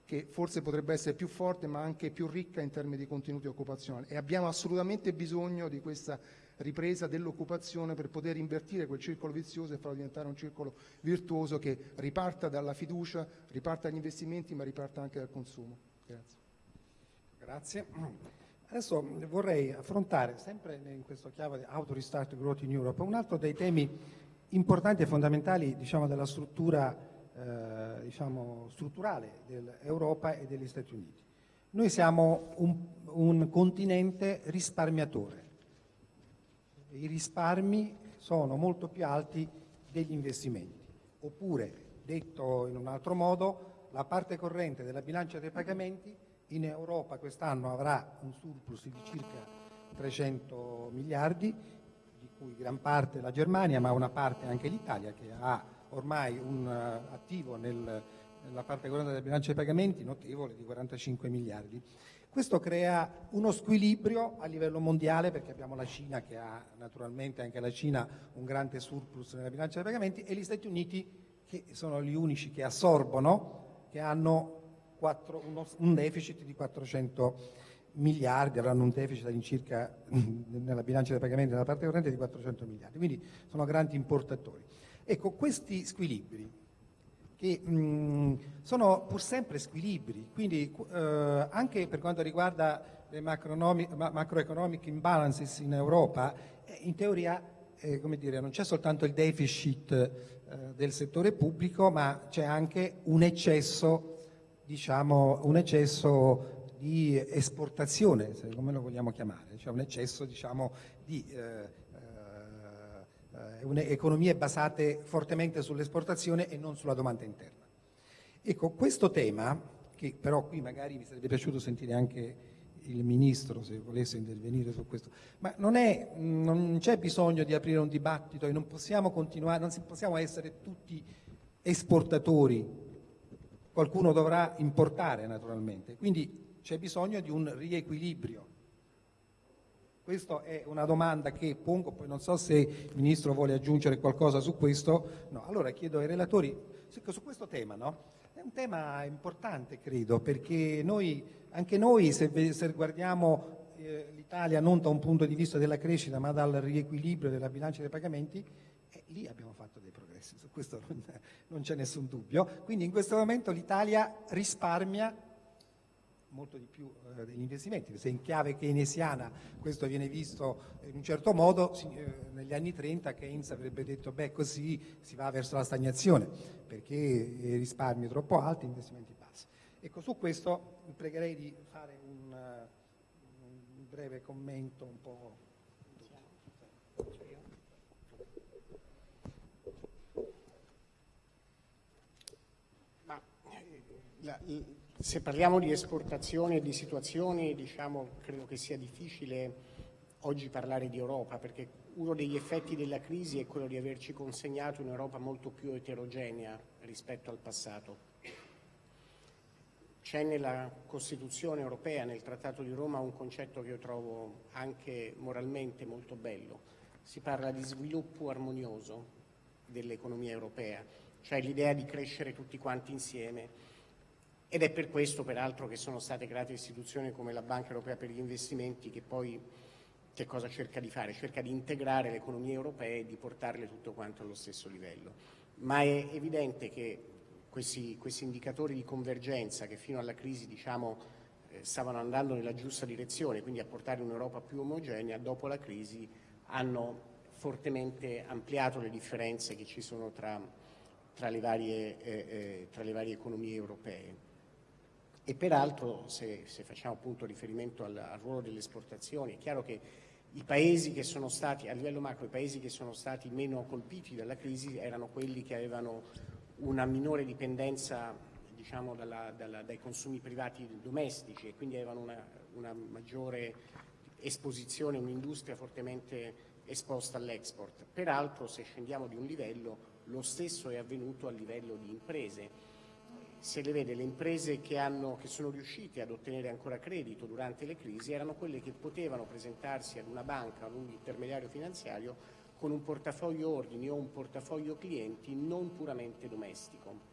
che forse potrebbe essere più forte ma anche più ricca in termini di contenuti occupazionali e abbiamo assolutamente bisogno di questa ripresa dell'occupazione per poter invertire quel circolo vizioso e farlo diventare un circolo virtuoso che riparta dalla fiducia, riparta dagli investimenti ma riparta anche dal consumo. Grazie. Grazie. Adesso vorrei affrontare, sempre in questo chiave di Auto Restart Growth in Europe, un altro dei temi importanti e fondamentali diciamo, della struttura eh, diciamo, strutturale dell'Europa e degli Stati Uniti. Noi siamo un, un continente risparmiatore, i risparmi sono molto più alti degli investimenti. Oppure, detto in un altro modo, la parte corrente della bilancia dei pagamenti in Europa quest'anno avrà un surplus di circa 300 miliardi, di cui gran parte la Germania, ma una parte anche l'Italia, che ha ormai un uh, attivo nel, nella parte corrente della bilancia dei pagamenti notevole di 45 miliardi. Questo crea uno squilibrio a livello mondiale perché abbiamo la Cina che ha naturalmente anche la Cina un grande surplus nella bilancia dei pagamenti e gli Stati Uniti che sono gli unici che assorbono, che hanno 4, uno, un deficit di 400 miliardi, avranno un deficit all'incirca nella bilancia dei pagamenti nella parte corrente di 400 miliardi, quindi sono grandi importatori. Ecco, questi squilibri che mh, sono pur sempre squilibri, quindi eh, anche per quanto riguarda le macroeconomic imbalances in Europa, eh, in teoria eh, dire, non c'è soltanto il deficit eh, del settore pubblico, ma c'è anche un eccesso, diciamo, un eccesso di esportazione, come lo vogliamo chiamare, cioè un eccesso diciamo, di eh, eh, economie basate fortemente sull'esportazione e non sulla domanda interna. Ecco, questo tema, che però qui magari mi sarebbe piaciuto sentire anche il Ministro se volesse intervenire su questo, ma non c'è bisogno di aprire un dibattito e non possiamo continuare, non possiamo essere tutti esportatori, qualcuno dovrà importare naturalmente, quindi c'è bisogno di un riequilibrio questa è una domanda che pongo, poi non so se il Ministro vuole aggiungere qualcosa su questo. No, allora chiedo ai relatori, su questo tema, no? È un tema importante, credo, perché noi, anche noi, se, se guardiamo l'Italia non da un punto di vista della crescita, ma dal riequilibrio della bilancia dei pagamenti, eh, lì abbiamo fatto dei progressi, su questo non, c'è nessun dubbio. Quindi in questo momento l'Italia risparmia molto di più eh, degli investimenti. Se in chiave keynesiana questo viene visto in un certo modo, eh, negli anni 30 Keynes avrebbe detto beh così si va verso la stagnazione perché i risparmi troppo alti, investimenti bassi. Ecco, su questo pregherei di fare un breve commento un po'. Ma, la, se parliamo di esportazione e di situazioni, diciamo, credo che sia difficile oggi parlare di Europa, perché uno degli effetti della crisi è quello di averci consegnato un'Europa molto più eterogenea rispetto al passato. C'è nella Costituzione europea, nel Trattato di Roma, un concetto che io trovo anche moralmente molto bello. Si parla di sviluppo armonioso dell'economia europea, cioè l'idea di crescere tutti quanti insieme ed è per questo peraltro che sono state create istituzioni come la Banca Europea per gli investimenti che poi che cosa cerca di fare? Cerca di integrare le economie europee e di portarle tutto quanto allo stesso livello. Ma è evidente che questi, questi indicatori di convergenza che fino alla crisi diciamo, eh, stavano andando nella giusta direzione, quindi a portare un'Europa più omogenea, dopo la crisi hanno fortemente ampliato le differenze che ci sono tra, tra, le, varie, eh, eh, tra le varie economie europee. E peraltro, se, se facciamo appunto riferimento al, al, ruolo delle esportazioni, è chiaro che i paesi che sono stati, a livello macro, i paesi che sono stati meno colpiti dalla crisi erano quelli che avevano una minore dipendenza diciamo, dalla, dalla, dai consumi privati domestici e quindi avevano una, una maggiore esposizione, un'industria fortemente esposta all'export. Peraltro, se scendiamo di un livello, lo stesso è avvenuto a livello di imprese se le vede le imprese che, hanno, che, sono riuscite ad ottenere ancora credito durante le crisi erano quelle che potevano presentarsi ad una banca, ad un intermediario finanziario con un portafoglio ordini o un portafoglio clienti non puramente domestico.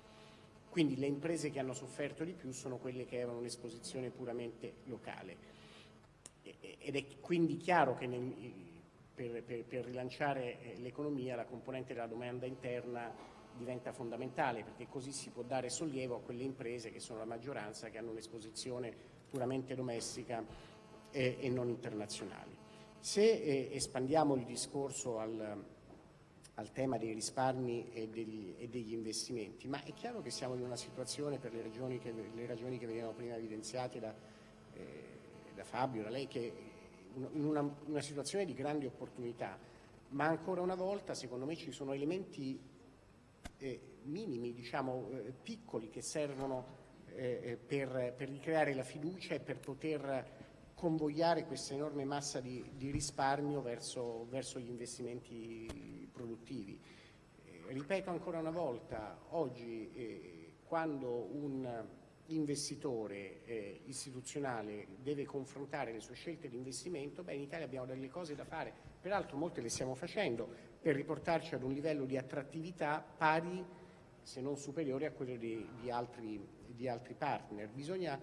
Quindi le imprese che hanno sofferto di più sono quelle che avevano un'esposizione puramente locale. Ed è quindi chiaro che nel, per, per, per rilanciare eh, l'economia la componente della domanda interna diventa fondamentale perché così si può dare sollievo a quelle imprese che sono la maggioranza che hanno un'esposizione puramente domestica e, e, non internazionale. Se eh, espandiamo il discorso al, al, tema dei risparmi e degli, e degli, investimenti, ma è chiaro che siamo in una situazione per le ragioni che, le ragioni che venivano prima evidenziate da, eh, da Fabio, da lei, che in una, una situazione di grandi opportunità, ma ancora una volta secondo me ci sono elementi eh, minimi, diciamo eh, piccoli che servono eh, eh, per, per, ricreare la fiducia e per poter convogliare questa enorme massa di, di risparmio verso, verso, gli investimenti produttivi. Eh, ripeto ancora una volta, oggi eh, quando un investitore eh, istituzionale deve confrontare le sue scelte di investimento, beh, in Italia abbiamo delle cose da fare, peraltro molte le stiamo facendo per riportarci ad un livello di attrattività pari se non superiore a quello di, di, altri, di altri, partner. Bisogna,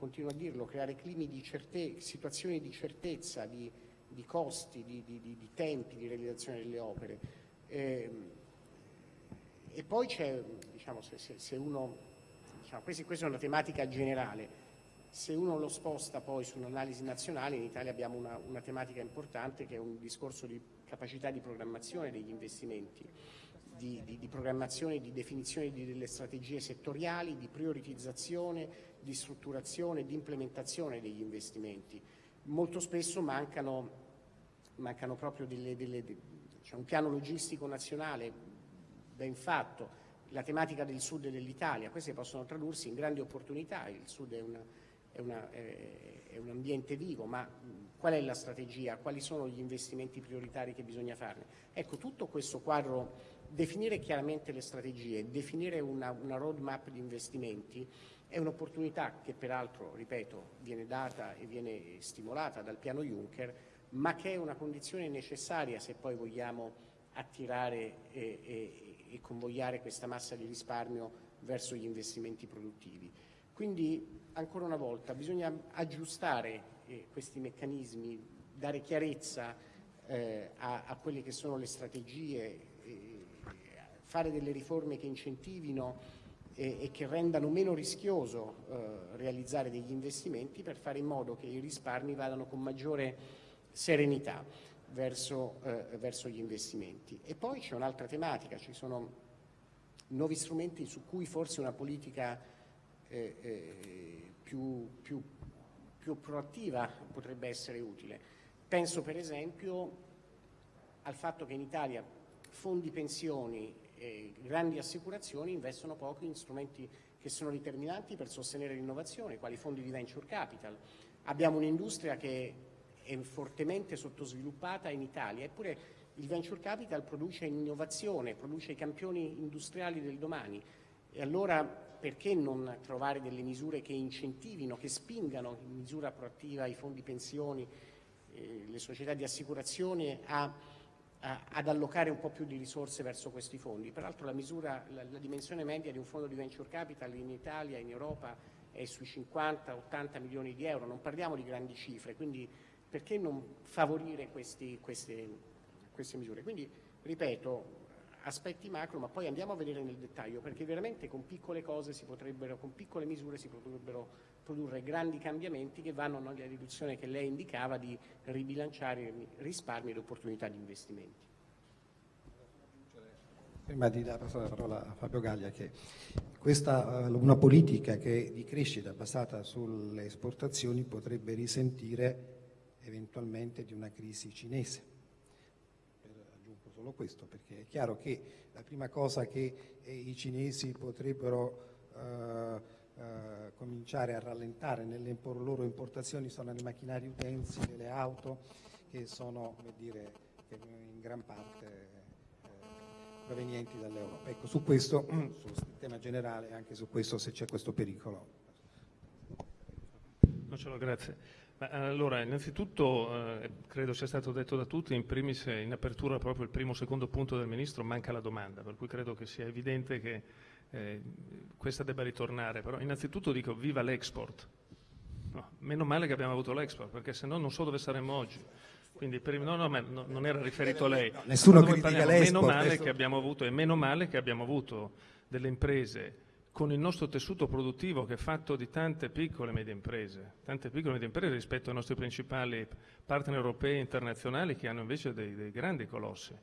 continuo a dirlo, creare climi di certezza, situazioni di certezza, di, di costi, di, tempi di realizzazione delle opere. Eh, e poi c'è, diciamo, se, se, se uno diciamo, questa, questa è una tematica generale. Se uno lo sposta poi su un'analisi nazionale, in Italia abbiamo una, una, tematica importante che è un discorso di capacità di programmazione degli investimenti, di, di, di programmazione, di definizione di delle strategie settoriali, di prioritizzazione, di strutturazione, di implementazione degli investimenti. Molto spesso mancano, mancano proprio delle, delle, cioè un piano logistico nazionale ben fatto, la tematica del sud dell'Italia, queste possono tradursi in grandi opportunità, il sud è, una, è, una, è, un ambiente vivo, ma qual è la strategia, quali sono gli investimenti prioritari che bisogna farne? Ecco, tutto questo quadro, definire chiaramente le strategie, definire una, una roadmap di investimenti è un'opportunità che peraltro, ripeto, viene data e viene stimolata dal piano Juncker, ma che è una condizione necessaria se poi vogliamo attirare e, e e convogliare questa massa di risparmio verso gli investimenti produttivi. Quindi, ancora una volta, bisogna aggiustare eh, questi meccanismi, dare chiarezza eh, a, a, quelle che sono le strategie, eh, fare delle riforme che incentivino e che rendano meno rischioso eh, realizzare degli investimenti per fare in modo che i risparmi vadano con maggiore serenità verso, eh, verso gli investimenti. E poi c'è un'altra tematica, ci sono nuovi strumenti su cui forse una politica eh, eh, più, più, più proattiva potrebbe essere utile. Penso per esempio al fatto che in Italia fondi pensioni grandi assicurazioni investono poco in strumenti che sono determinanti per sostenere l'innovazione, quali fondi di venture capital. Abbiamo un'industria che è fortemente sottosviluppata in Italia, eppure il venture capital produce innovazione, produce i campioni industriali del domani e allora perché non trovare delle misure che incentivino, che spingano in misura proattiva i fondi pensioni, eh, le società di assicurazione a ad allocare un po' più di risorse verso questi fondi. Peraltro la, misura, la, la dimensione media di un fondo di venture capital in Italia, in Europa, è sui 50-80 milioni di euro, non parliamo di grandi cifre, quindi perché non favorire questi, queste, queste misure? Quindi, ripeto, aspetti macro, ma poi andiamo a vedere nel dettaglio, perché veramente con piccole cose si potrebbero, con piccole misure si potrebbero produrre grandi cambiamenti che vanno nella direzione che lei indicava di ribilanciare risparmi ed opportunità di investimenti. Prima di dare la parola a Fabio Gaglia, che questa, eh, una politica che di crescita basata sulle esportazioni potrebbe risentire eventualmente di una crisi cinese. Solo questo, perché è chiaro che la prima cosa che eh, i cinesi potrebbero eh, eh, cominciare a rallentare nelle loro importazioni sono le macchinari utensili, le auto, che sono dire, in gran parte eh, provenienti dall'Europa. Ecco, su questo, sul tema generale, anche su questo se c'è questo pericolo. Non ce l'ho, grazie. Ma, allora, innanzitutto eh, credo sia stato detto da tutti, in primis in apertura proprio il primo o secondo punto del Ministro manca la domanda, per cui credo che sia evidente che eh, questa debba ritornare, però innanzitutto dico viva l'export. No, meno male che abbiamo avuto l'export, perché se no non so dove saremmo oggi. Quindi per, no, no, ma no, non era riferito a lei. No, nessuno critica l'export. Meno male, che abbiamo avuto, e meno male che abbiamo avuto delle imprese con il nostro tessuto produttivo che è fatto di tante piccole e medie imprese, tante piccole e medie imprese rispetto ai nostri principali partner europei e internazionali che hanno invece dei, dei grandi colossi.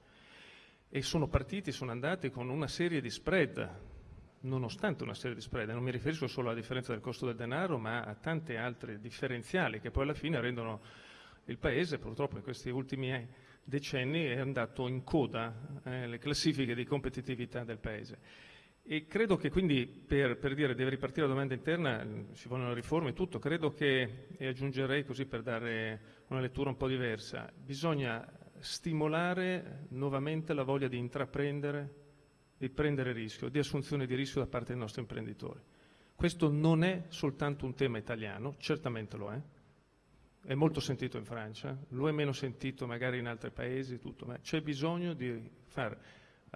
E sono partiti, sono andati con una serie di spread nonostante una serie di spread, non mi riferisco solo alla differenza del costo del denaro, ma a tante altre differenziali che poi alla fine rendono il Paese, purtroppo in questi ultimi decenni, è andato in coda nelle eh, classifiche di competitività del Paese. E credo che quindi per, per, dire deve ripartire la domanda interna, ci vogliono riforme e tutto, credo che, e aggiungerei così per dare una lettura un po' diversa, bisogna stimolare nuovamente la voglia di intraprendere di prendere rischio, di assunzione di rischio da parte dei nostri imprenditori. Questo non è soltanto un tema italiano, certamente lo è, è molto sentito in Francia, lo è meno sentito magari in altri paesi, tutto, ma c'è bisogno di far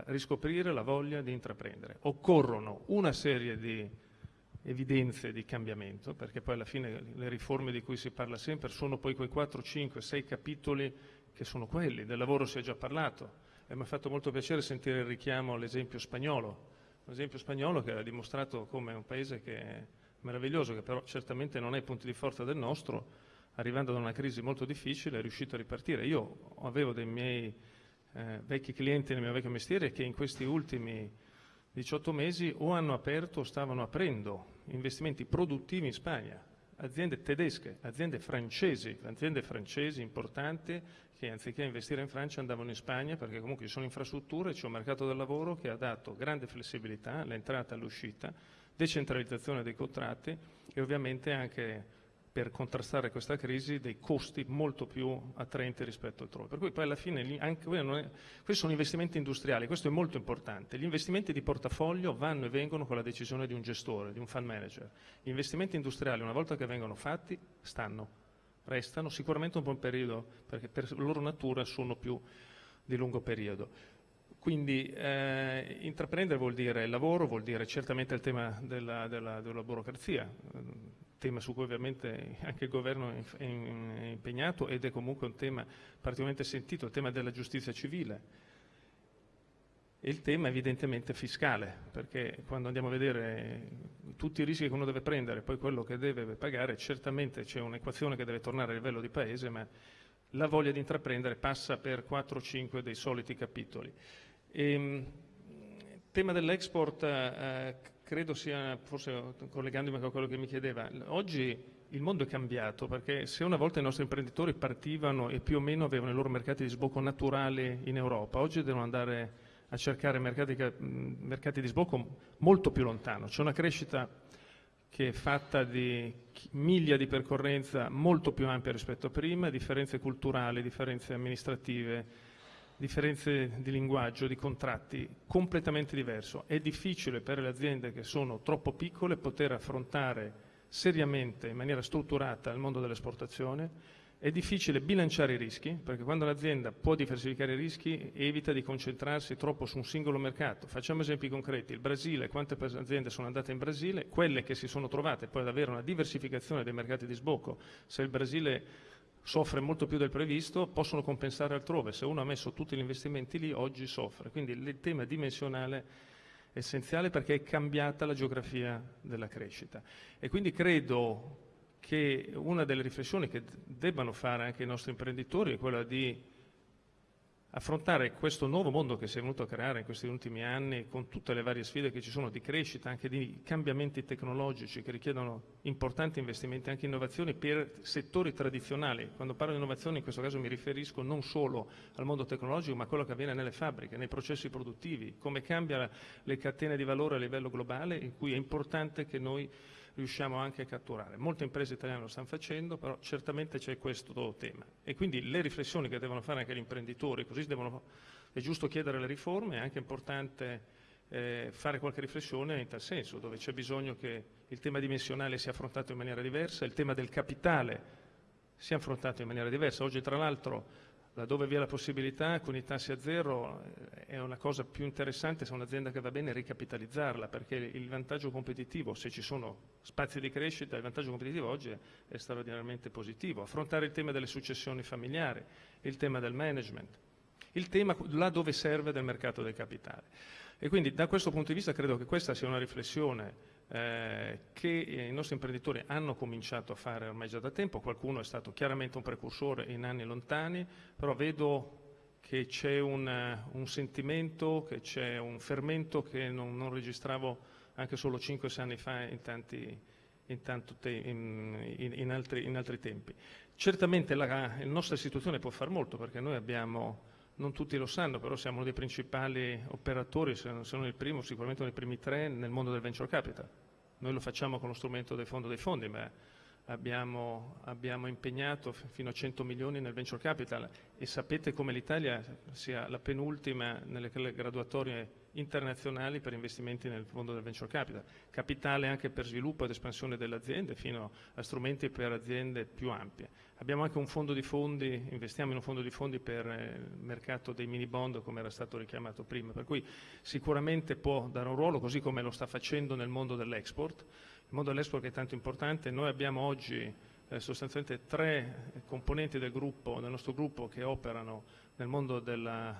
riscoprire la voglia di intraprendere. Occorrono una serie di evidenze di cambiamento, perché poi alla fine le riforme di cui si parla sempre sono poi quei 4, 5, 6 capitoli che sono quelli, del lavoro si è già parlato, e mi ha fatto molto piacere sentire il richiamo all'esempio spagnolo, un esempio spagnolo che ha dimostrato come un paese che è meraviglioso, che però certamente non è il punto di forza del nostro, arrivando da una crisi molto difficile è riuscito a ripartire. Io avevo dei miei eh, vecchi clienti nel mio vecchio mestiere che in questi ultimi 18 mesi o hanno aperto o stavano aprendo investimenti produttivi in Spagna, aziende tedesche, aziende francesi, aziende francesi importanti che anziché investire in Francia andavano in Spagna perché comunque ci sono infrastrutture, c'è un mercato del lavoro che ha dato grande flessibilità all'entrata e all'uscita, decentralizzazione dei contratti e ovviamente anche per contrastare questa crisi dei costi molto più attraenti rispetto altrove. Per cui poi alla fine anche, questi sono investimenti industriali, questo è molto importante. Gli investimenti di portafoglio vanno e vengono con la decisione di un gestore, di un fund manager. Gli investimenti industriali una volta che vengono fatti stanno, restano sicuramente un buon periodo perché per loro natura sono più di lungo periodo. Quindi eh, intraprendere vuol dire lavoro, vuol dire certamente il tema della, della, della burocrazia tema su cui ovviamente anche il governo è impegnato ed è comunque un tema particolarmente sentito, il tema della giustizia civile e il tema evidentemente fiscale, perché quando andiamo a vedere tutti i rischi che uno deve prendere, poi quello che deve pagare, certamente c'è un'equazione che deve tornare a livello di paese, ma la voglia di intraprendere passa per 4 o 5 dei soliti capitoli. E, ehm, tema dell'export, eh, credo sia, forse collegandomi a quello che mi chiedeva, oggi il mondo è cambiato perché se una volta i nostri imprenditori partivano e più o meno avevano i loro mercati di sbocco naturali in Europa, oggi devono andare a cercare mercati, mercati di sbocco molto più lontano. C'è una crescita che è fatta di miglia di percorrenza molto più ampia rispetto a prima, differenze culturali, differenze amministrative, differenze di linguaggio, di contratti completamente diverso. È difficile per le aziende che sono troppo piccole poter affrontare seriamente, in maniera strutturata, il mondo dell'esportazione. È difficile bilanciare i rischi, perché quando un'azienda può diversificare i rischi evita di concentrarsi troppo su un singolo mercato. Facciamo esempi concreti. Il Brasile, quante aziende sono andate in Brasile? Quelle che si sono trovate poi ad avere una diversificazione dei mercati di sbocco. Se il Brasile soffre molto più del previsto, possono compensare altrove. Se uno ha messo tutti gli investimenti lì, oggi soffre. Quindi il tema dimensionale è essenziale perché è cambiata la geografia della crescita. E quindi credo che una delle riflessioni che debbano fare anche i nostri imprenditori è quella di affrontare questo nuovo mondo che si è venuto a creare in questi ultimi anni con tutte le varie sfide che ci sono di crescita, anche di cambiamenti tecnologici che richiedono importanti investimenti, anche innovazioni per settori tradizionali. Quando parlo di innovazione in questo caso mi riferisco non solo al mondo tecnologico ma a quello che avviene nelle fabbriche, nei processi produttivi, come cambia le catene di valore a livello globale in cui è importante che noi riusciamo anche a catturare. Molte imprese italiane lo stanno facendo, però certamente c'è questo tema. E quindi le riflessioni che devono fare anche gli imprenditori, così devono, è giusto chiedere le riforme, è anche importante eh, fare qualche riflessione in tal senso, dove c'è bisogno che il tema dimensionale sia affrontato in maniera diversa, il tema del capitale sia affrontato in maniera diversa. Oggi tra l'altro laddove vi è la possibilità con i tassi a zero eh, è una cosa più interessante se un'azienda che va bene ricapitalizzarla perché il vantaggio competitivo, se ci sono spazi di crescita, il vantaggio competitivo oggi è, è straordinariamente positivo. Affrontare il tema delle successioni familiari, il tema del management, il tema là dove serve del mercato del capitale. E quindi da questo punto di vista credo che questa sia una riflessione eh, che i nostri imprenditori hanno cominciato a fare ormai già da tempo, qualcuno è stato chiaramente un precursore in anni lontani, però vedo che c'è un, un, sentimento, che c'è un fermento che non, non registravo anche solo 5-6 anni fa in, tanti, in, in, altri, in altri, tempi. Certamente la, la nostra istituzione può fare molto perché noi abbiamo non tutti lo sanno, però siamo uno dei principali operatori, se non il primo, sicuramente uno dei primi tre nel mondo del venture capital. Noi lo facciamo con lo strumento del fondo dei fondi, ma abbiamo, abbiamo impegnato fino a 100 milioni nel venture capital e sapete come l'Italia sia la penultima nelle graduatorie internazionali per investimenti nel mondo del venture capital, capitale anche per sviluppo ed espansione delle aziende fino a strumenti per aziende più ampie. Abbiamo anche un fondo di fondi, investiamo in un fondo di fondi per eh, il mercato dei mini bond come era stato richiamato prima, per cui sicuramente può dare un ruolo così come lo sta facendo nel mondo dell'export. Il mondo dell'export è tanto importante, noi abbiamo oggi eh, sostanzialmente tre componenti del, gruppo, del nostro gruppo che operano nel mondo della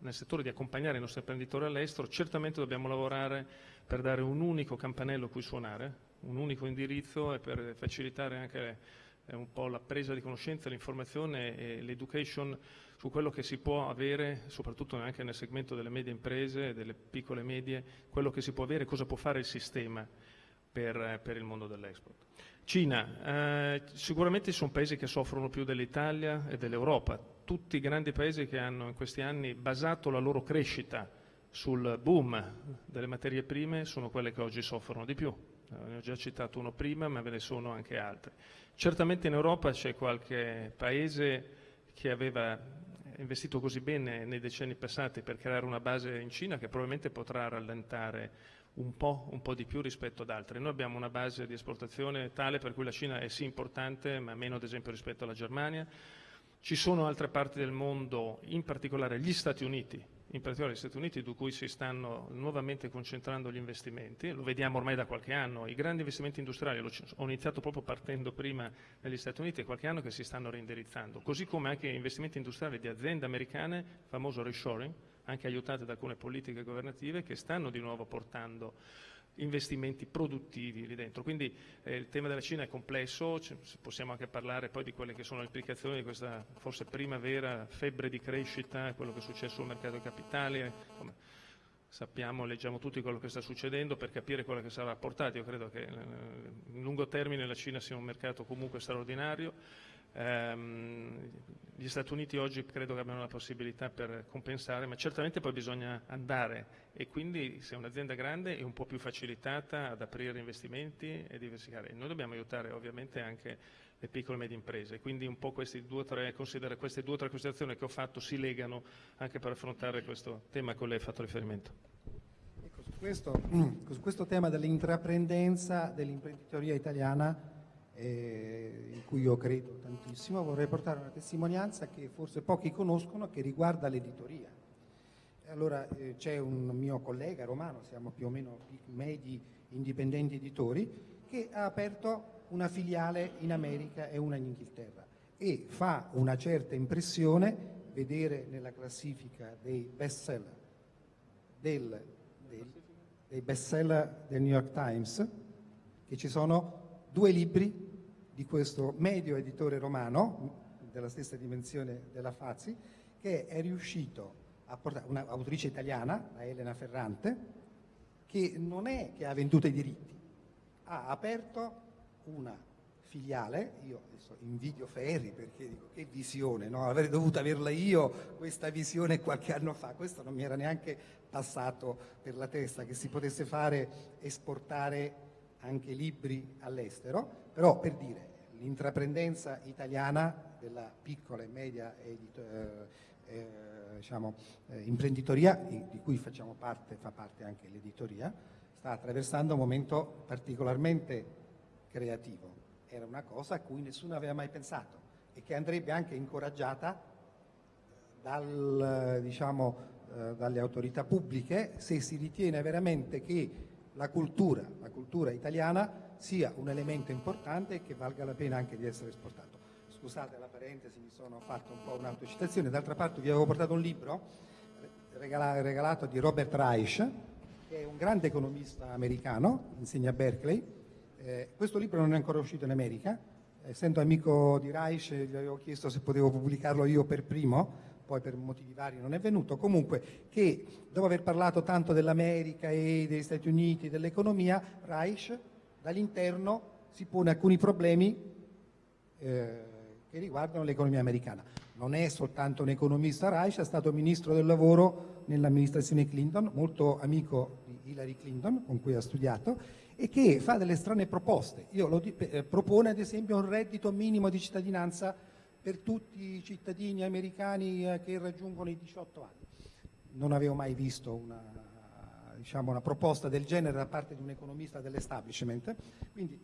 nel settore di accompagnare i nostri imprenditori all'estero, certamente dobbiamo lavorare per dare un unico campanello a cui suonare, un unico indirizzo e per facilitare anche eh, un po' la presa di conoscenza, l'informazione e l'education su quello che si può avere, soprattutto anche nel segmento delle medie imprese, delle piccole e medie, quello che si può avere, cosa può fare il sistema per, per il mondo dell'export. Cina, eh, sicuramente sono paesi che soffrono più dell'Italia e dell'Europa, tutti i grandi paesi che hanno in questi anni basato la loro crescita sul boom delle materie prime sono quelle che oggi soffrono di più. Eh, ne ho già citato uno prima, ma ve ne sono anche altri. Certamente in Europa c'è qualche paese che aveva investito così bene nei decenni passati per creare una base in Cina che probabilmente potrà rallentare un po', un po', di più rispetto ad altri. Noi abbiamo una base di esportazione tale per cui la Cina è sì importante, ma meno ad esempio rispetto alla Germania. Ci sono altre parti del mondo, in particolare gli Stati Uniti, in particolare gli Stati Uniti, su cui si stanno nuovamente concentrando gli investimenti, lo vediamo ormai da qualche anno, i grandi investimenti industriali, ho iniziato proprio partendo prima negli Stati Uniti, è qualche anno che si stanno reindirizzando, così come anche investimenti industriali di aziende americane, famoso reshoring, anche aiutate da alcune politiche governative che stanno di nuovo portando investimenti produttivi lì dentro. Quindi eh, il tema della Cina è complesso, possiamo anche parlare poi di quelle che sono le implicazioni di questa forse primavera, febbre di crescita, quello che è successo sul mercato dei capitali. Come sappiamo, leggiamo tutti quello che sta succedendo per capire quello che sarà portato. Io credo che eh, in lungo termine la Cina sia un mercato comunque straordinario gli Stati Uniti oggi credo che abbiano la possibilità per compensare, ma certamente poi bisogna andare e quindi se un'azienda grande è un po' più facilitata ad aprire investimenti e diversificare. Noi dobbiamo aiutare ovviamente anche le piccole e medie imprese, quindi un po' queste due o tre, queste due o tre considerazioni che ho fatto si legano anche per affrontare questo tema a cui lei ha fatto riferimento. Ecco, su questo, su questo tema dell'intraprendenza dell'imprenditoria italiana eh, in cui io credo tantissimo, vorrei portare una testimonianza che forse pochi conoscono che riguarda l'editoria. Allora eh, c'è un mio collega romano, siamo più o meno medi indipendenti editori, che ha aperto una filiale in America e una in Inghilterra e fa una certa impressione vedere nella classifica dei best seller del, del, dei best seller del New York Times che ci sono due libri di questo medio editore romano della stessa dimensione della Fazzi che è riuscito a portare un'autrice italiana, la Elena Ferrante, che non è che ha venduto i diritti, ha aperto una filiale, io adesso invidio Ferri perché dico che visione, no? avrei dovuto averla io questa visione qualche anno fa, questo non mi era neanche passato per la testa che si potesse fare esportare anche libri all'estero, però per dire l'intraprendenza italiana della piccola e media edito, eh, eh, diciamo, eh, imprenditoria di cui facciamo parte, fa parte anche l'editoria, sta attraversando un momento particolarmente creativo. Era una cosa a cui nessuno aveva mai pensato e che andrebbe anche incoraggiata dal, diciamo, eh, dalle autorità pubbliche se si ritiene veramente che la cultura, la cultura italiana sia un elemento importante e che valga la pena anche di essere esportato. Scusate la parentesi, mi sono fatto un po' un'autocitazione, d'altra parte vi avevo portato un libro regalato di Robert Reich, che è un grande economista americano, insegna a Berkeley, eh, questo libro non è ancora uscito in America, essendo amico di Reich gli avevo chiesto se potevo pubblicarlo io per primo, poi per motivi vari non è venuto, comunque che dopo aver parlato tanto dell'America e degli Stati Uniti, dell'economia, Reich dall'interno si pone alcuni problemi eh, che riguardano l'economia americana. Non è soltanto un economista Reich, è stato ministro del lavoro nell'amministrazione Clinton, molto amico di Hillary Clinton, con cui ha studiato, e che fa delle strane proposte. Io eh, propone ad esempio un reddito minimo di cittadinanza per tutti i cittadini americani eh, che raggiungono i 18 anni. Non avevo mai visto una, diciamo, una proposta del genere da parte di un economista dell'establishment, quindi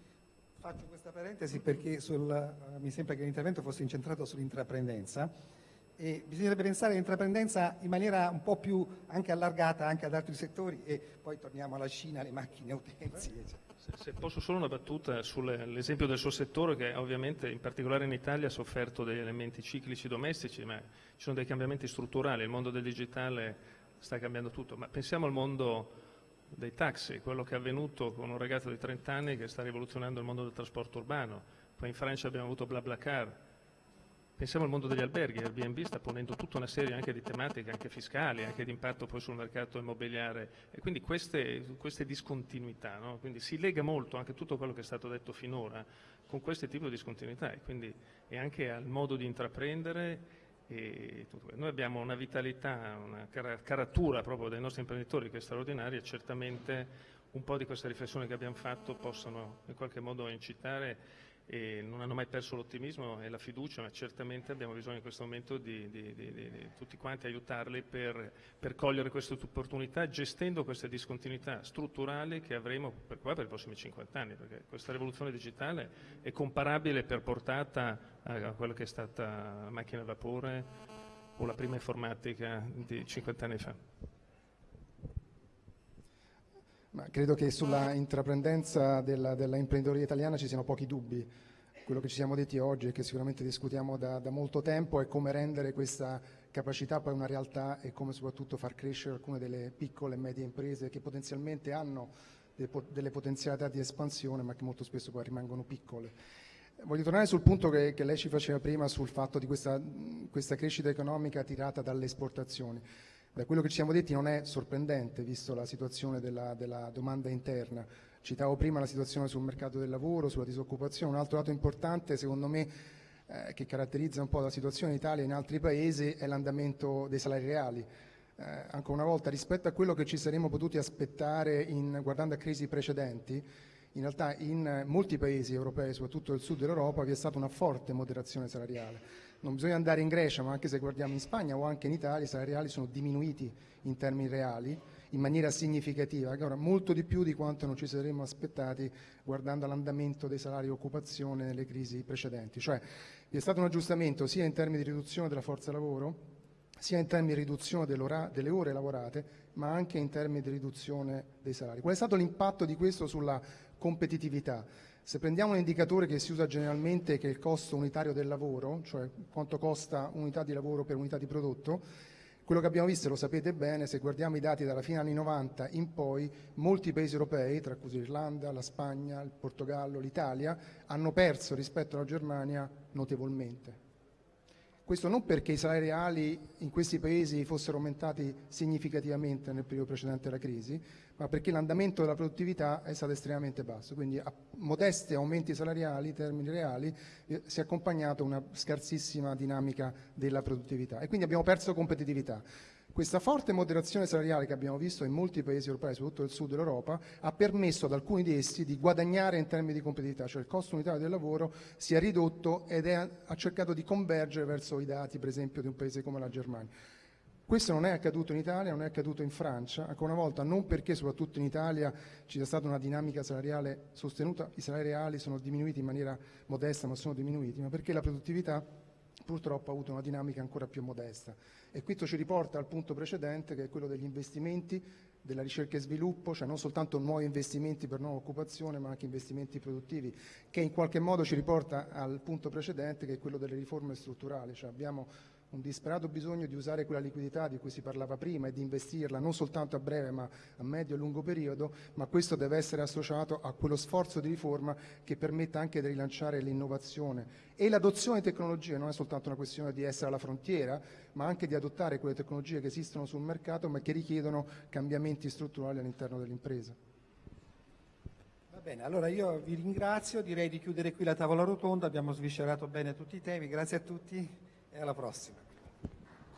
faccio questa parentesi perché sul, uh, mi sembra che l'intervento fosse incentrato sull'intraprendenza e bisognerebbe pensare all'intraprendenza in maniera un po' più anche allargata anche ad altri settori e poi torniamo alla Cina, alle macchine utensili. Se, se posso solo una battuta sull'esempio del suo settore che ovviamente in particolare in Italia ha sofferto degli elementi ciclici domestici, ma ci sono dei cambiamenti strutturali, il mondo del digitale sta cambiando tutto, ma pensiamo al mondo dei taxi, quello che è avvenuto con un ragazzo di 30 anni che sta rivoluzionando il mondo del trasporto urbano, poi in Francia abbiamo avuto BlaBlaCar, Pensiamo al mondo degli alberghi, Airbnb sta ponendo tutta una serie anche di tematiche, anche fiscali, anche di impatto poi sul mercato immobiliare. E quindi queste, queste discontinuità, no? quindi si lega molto anche tutto quello che è stato detto finora con questo tipo di discontinuità e, quindi, e anche al modo di intraprendere noi abbiamo una vitalità, una caratura proprio dei nostri imprenditori che è straordinaria e certamente un po' di queste riflessioni che abbiamo fatto possono in qualche modo incitare e non hanno mai perso l'ottimismo e la fiducia, ma certamente abbiamo bisogno in questo momento di, di, di, di tutti quanti aiutarli per, per, cogliere queste opportunità, gestendo queste discontinuità strutturali che avremo per, qua per i prossimi 50 anni, perché questa rivoluzione digitale è comparabile per portata a, a quella che è stata la macchina a vapore o la prima informatica di 50 anni fa. Ma credo che sulla intraprendenza della, della, imprenditoria italiana ci siano pochi dubbi. Quello che ci siamo detti oggi e che sicuramente discutiamo da, da, molto tempo è come rendere questa capacità poi una realtà e come soprattutto far crescere alcune delle piccole e medie imprese che potenzialmente hanno delle potenzialità di espansione ma che molto spesso poi rimangono piccole. Voglio tornare sul punto che, che lei ci faceva prima sul fatto di questa, questa crescita economica tirata dalle esportazioni. Da quello che ci siamo detti non è sorprendente, visto la situazione della, della domanda interna. Citavo prima la situazione sul mercato del lavoro, sulla disoccupazione. Un altro dato importante, secondo me, eh, che caratterizza un po' la situazione in Italia e in altri paesi è l'andamento dei salari reali. Eh, ancora una volta, rispetto a quello che ci saremmo potuti aspettare in, guardando a crisi precedenti, in realtà in molti paesi europei, soprattutto del sud dell'Europa, vi è stata una forte moderazione salariale non bisogna andare in Grecia, ma anche se guardiamo in Spagna o anche in Italia, i salari reali sono diminuiti in termini reali in maniera significativa, ancora molto di più di quanto non ci saremmo aspettati guardando l'andamento dei salari e occupazione nelle crisi precedenti. Cioè vi è stato un aggiustamento sia in termini di riduzione della forza lavoro, sia in termini di riduzione delle ore lavorate, ma anche in termini di riduzione dei salari. Qual è stato l'impatto di questo sulla competitività? Se prendiamo un indicatore che si usa generalmente che è il costo unitario del lavoro, cioè quanto costa unità di lavoro per unità di prodotto, quello che abbiamo visto, lo sapete bene, se guardiamo i dati dalla fine anni 90 in poi, molti paesi europei, tra cui l'Irlanda, la Spagna, il Portogallo, l'Italia, hanno perso rispetto alla Germania notevolmente. Questo non perché i salari reali in questi paesi fossero aumentati significativamente nel periodo precedente alla crisi, ma perché l'andamento della produttività è stato estremamente basso. Quindi a modesti aumenti salariali in termini reali eh, si è accompagnato una scarsissima dinamica della produttività e quindi abbiamo perso competitività. Questa forte moderazione salariale che abbiamo visto in molti paesi europei, soprattutto del sud dell'Europa, ha permesso ad alcuni di essi di guadagnare in termini di competitività, cioè il costo unitario del lavoro si è ridotto ed è, ha cercato di convergere verso i dati, per esempio, di un paese come la Germania. Questo non è accaduto in Italia, non è accaduto in Francia, ancora una volta non perché soprattutto in Italia ci sia stata una dinamica salariale sostenuta, i salari reali sono diminuiti in maniera modesta ma sono diminuiti, ma perché la produttività purtroppo ha avuto una dinamica ancora più modesta. E questo ci riporta al punto precedente che è quello degli investimenti, della ricerca e sviluppo, cioè non soltanto nuovi investimenti per nuova occupazione, ma anche investimenti produttivi, che in qualche modo ci riporta al punto precedente che è quello delle riforme strutturali, cioè abbiamo un disperato bisogno di usare quella liquidità di cui si parlava prima e di investirla non soltanto a breve ma a medio e lungo periodo, ma questo deve essere associato a quello sforzo di riforma che permetta anche di rilanciare l'innovazione e l'adozione di tecnologie non è soltanto una questione di essere alla frontiera, ma anche di adottare quelle tecnologie che esistono sul mercato ma che richiedono cambiamenti strutturali all'interno dell'impresa. Va bene, allora io vi ringrazio, direi di chiudere qui la tavola rotonda, abbiamo sviscerato bene tutti i temi, grazie a tutti e alla prossima.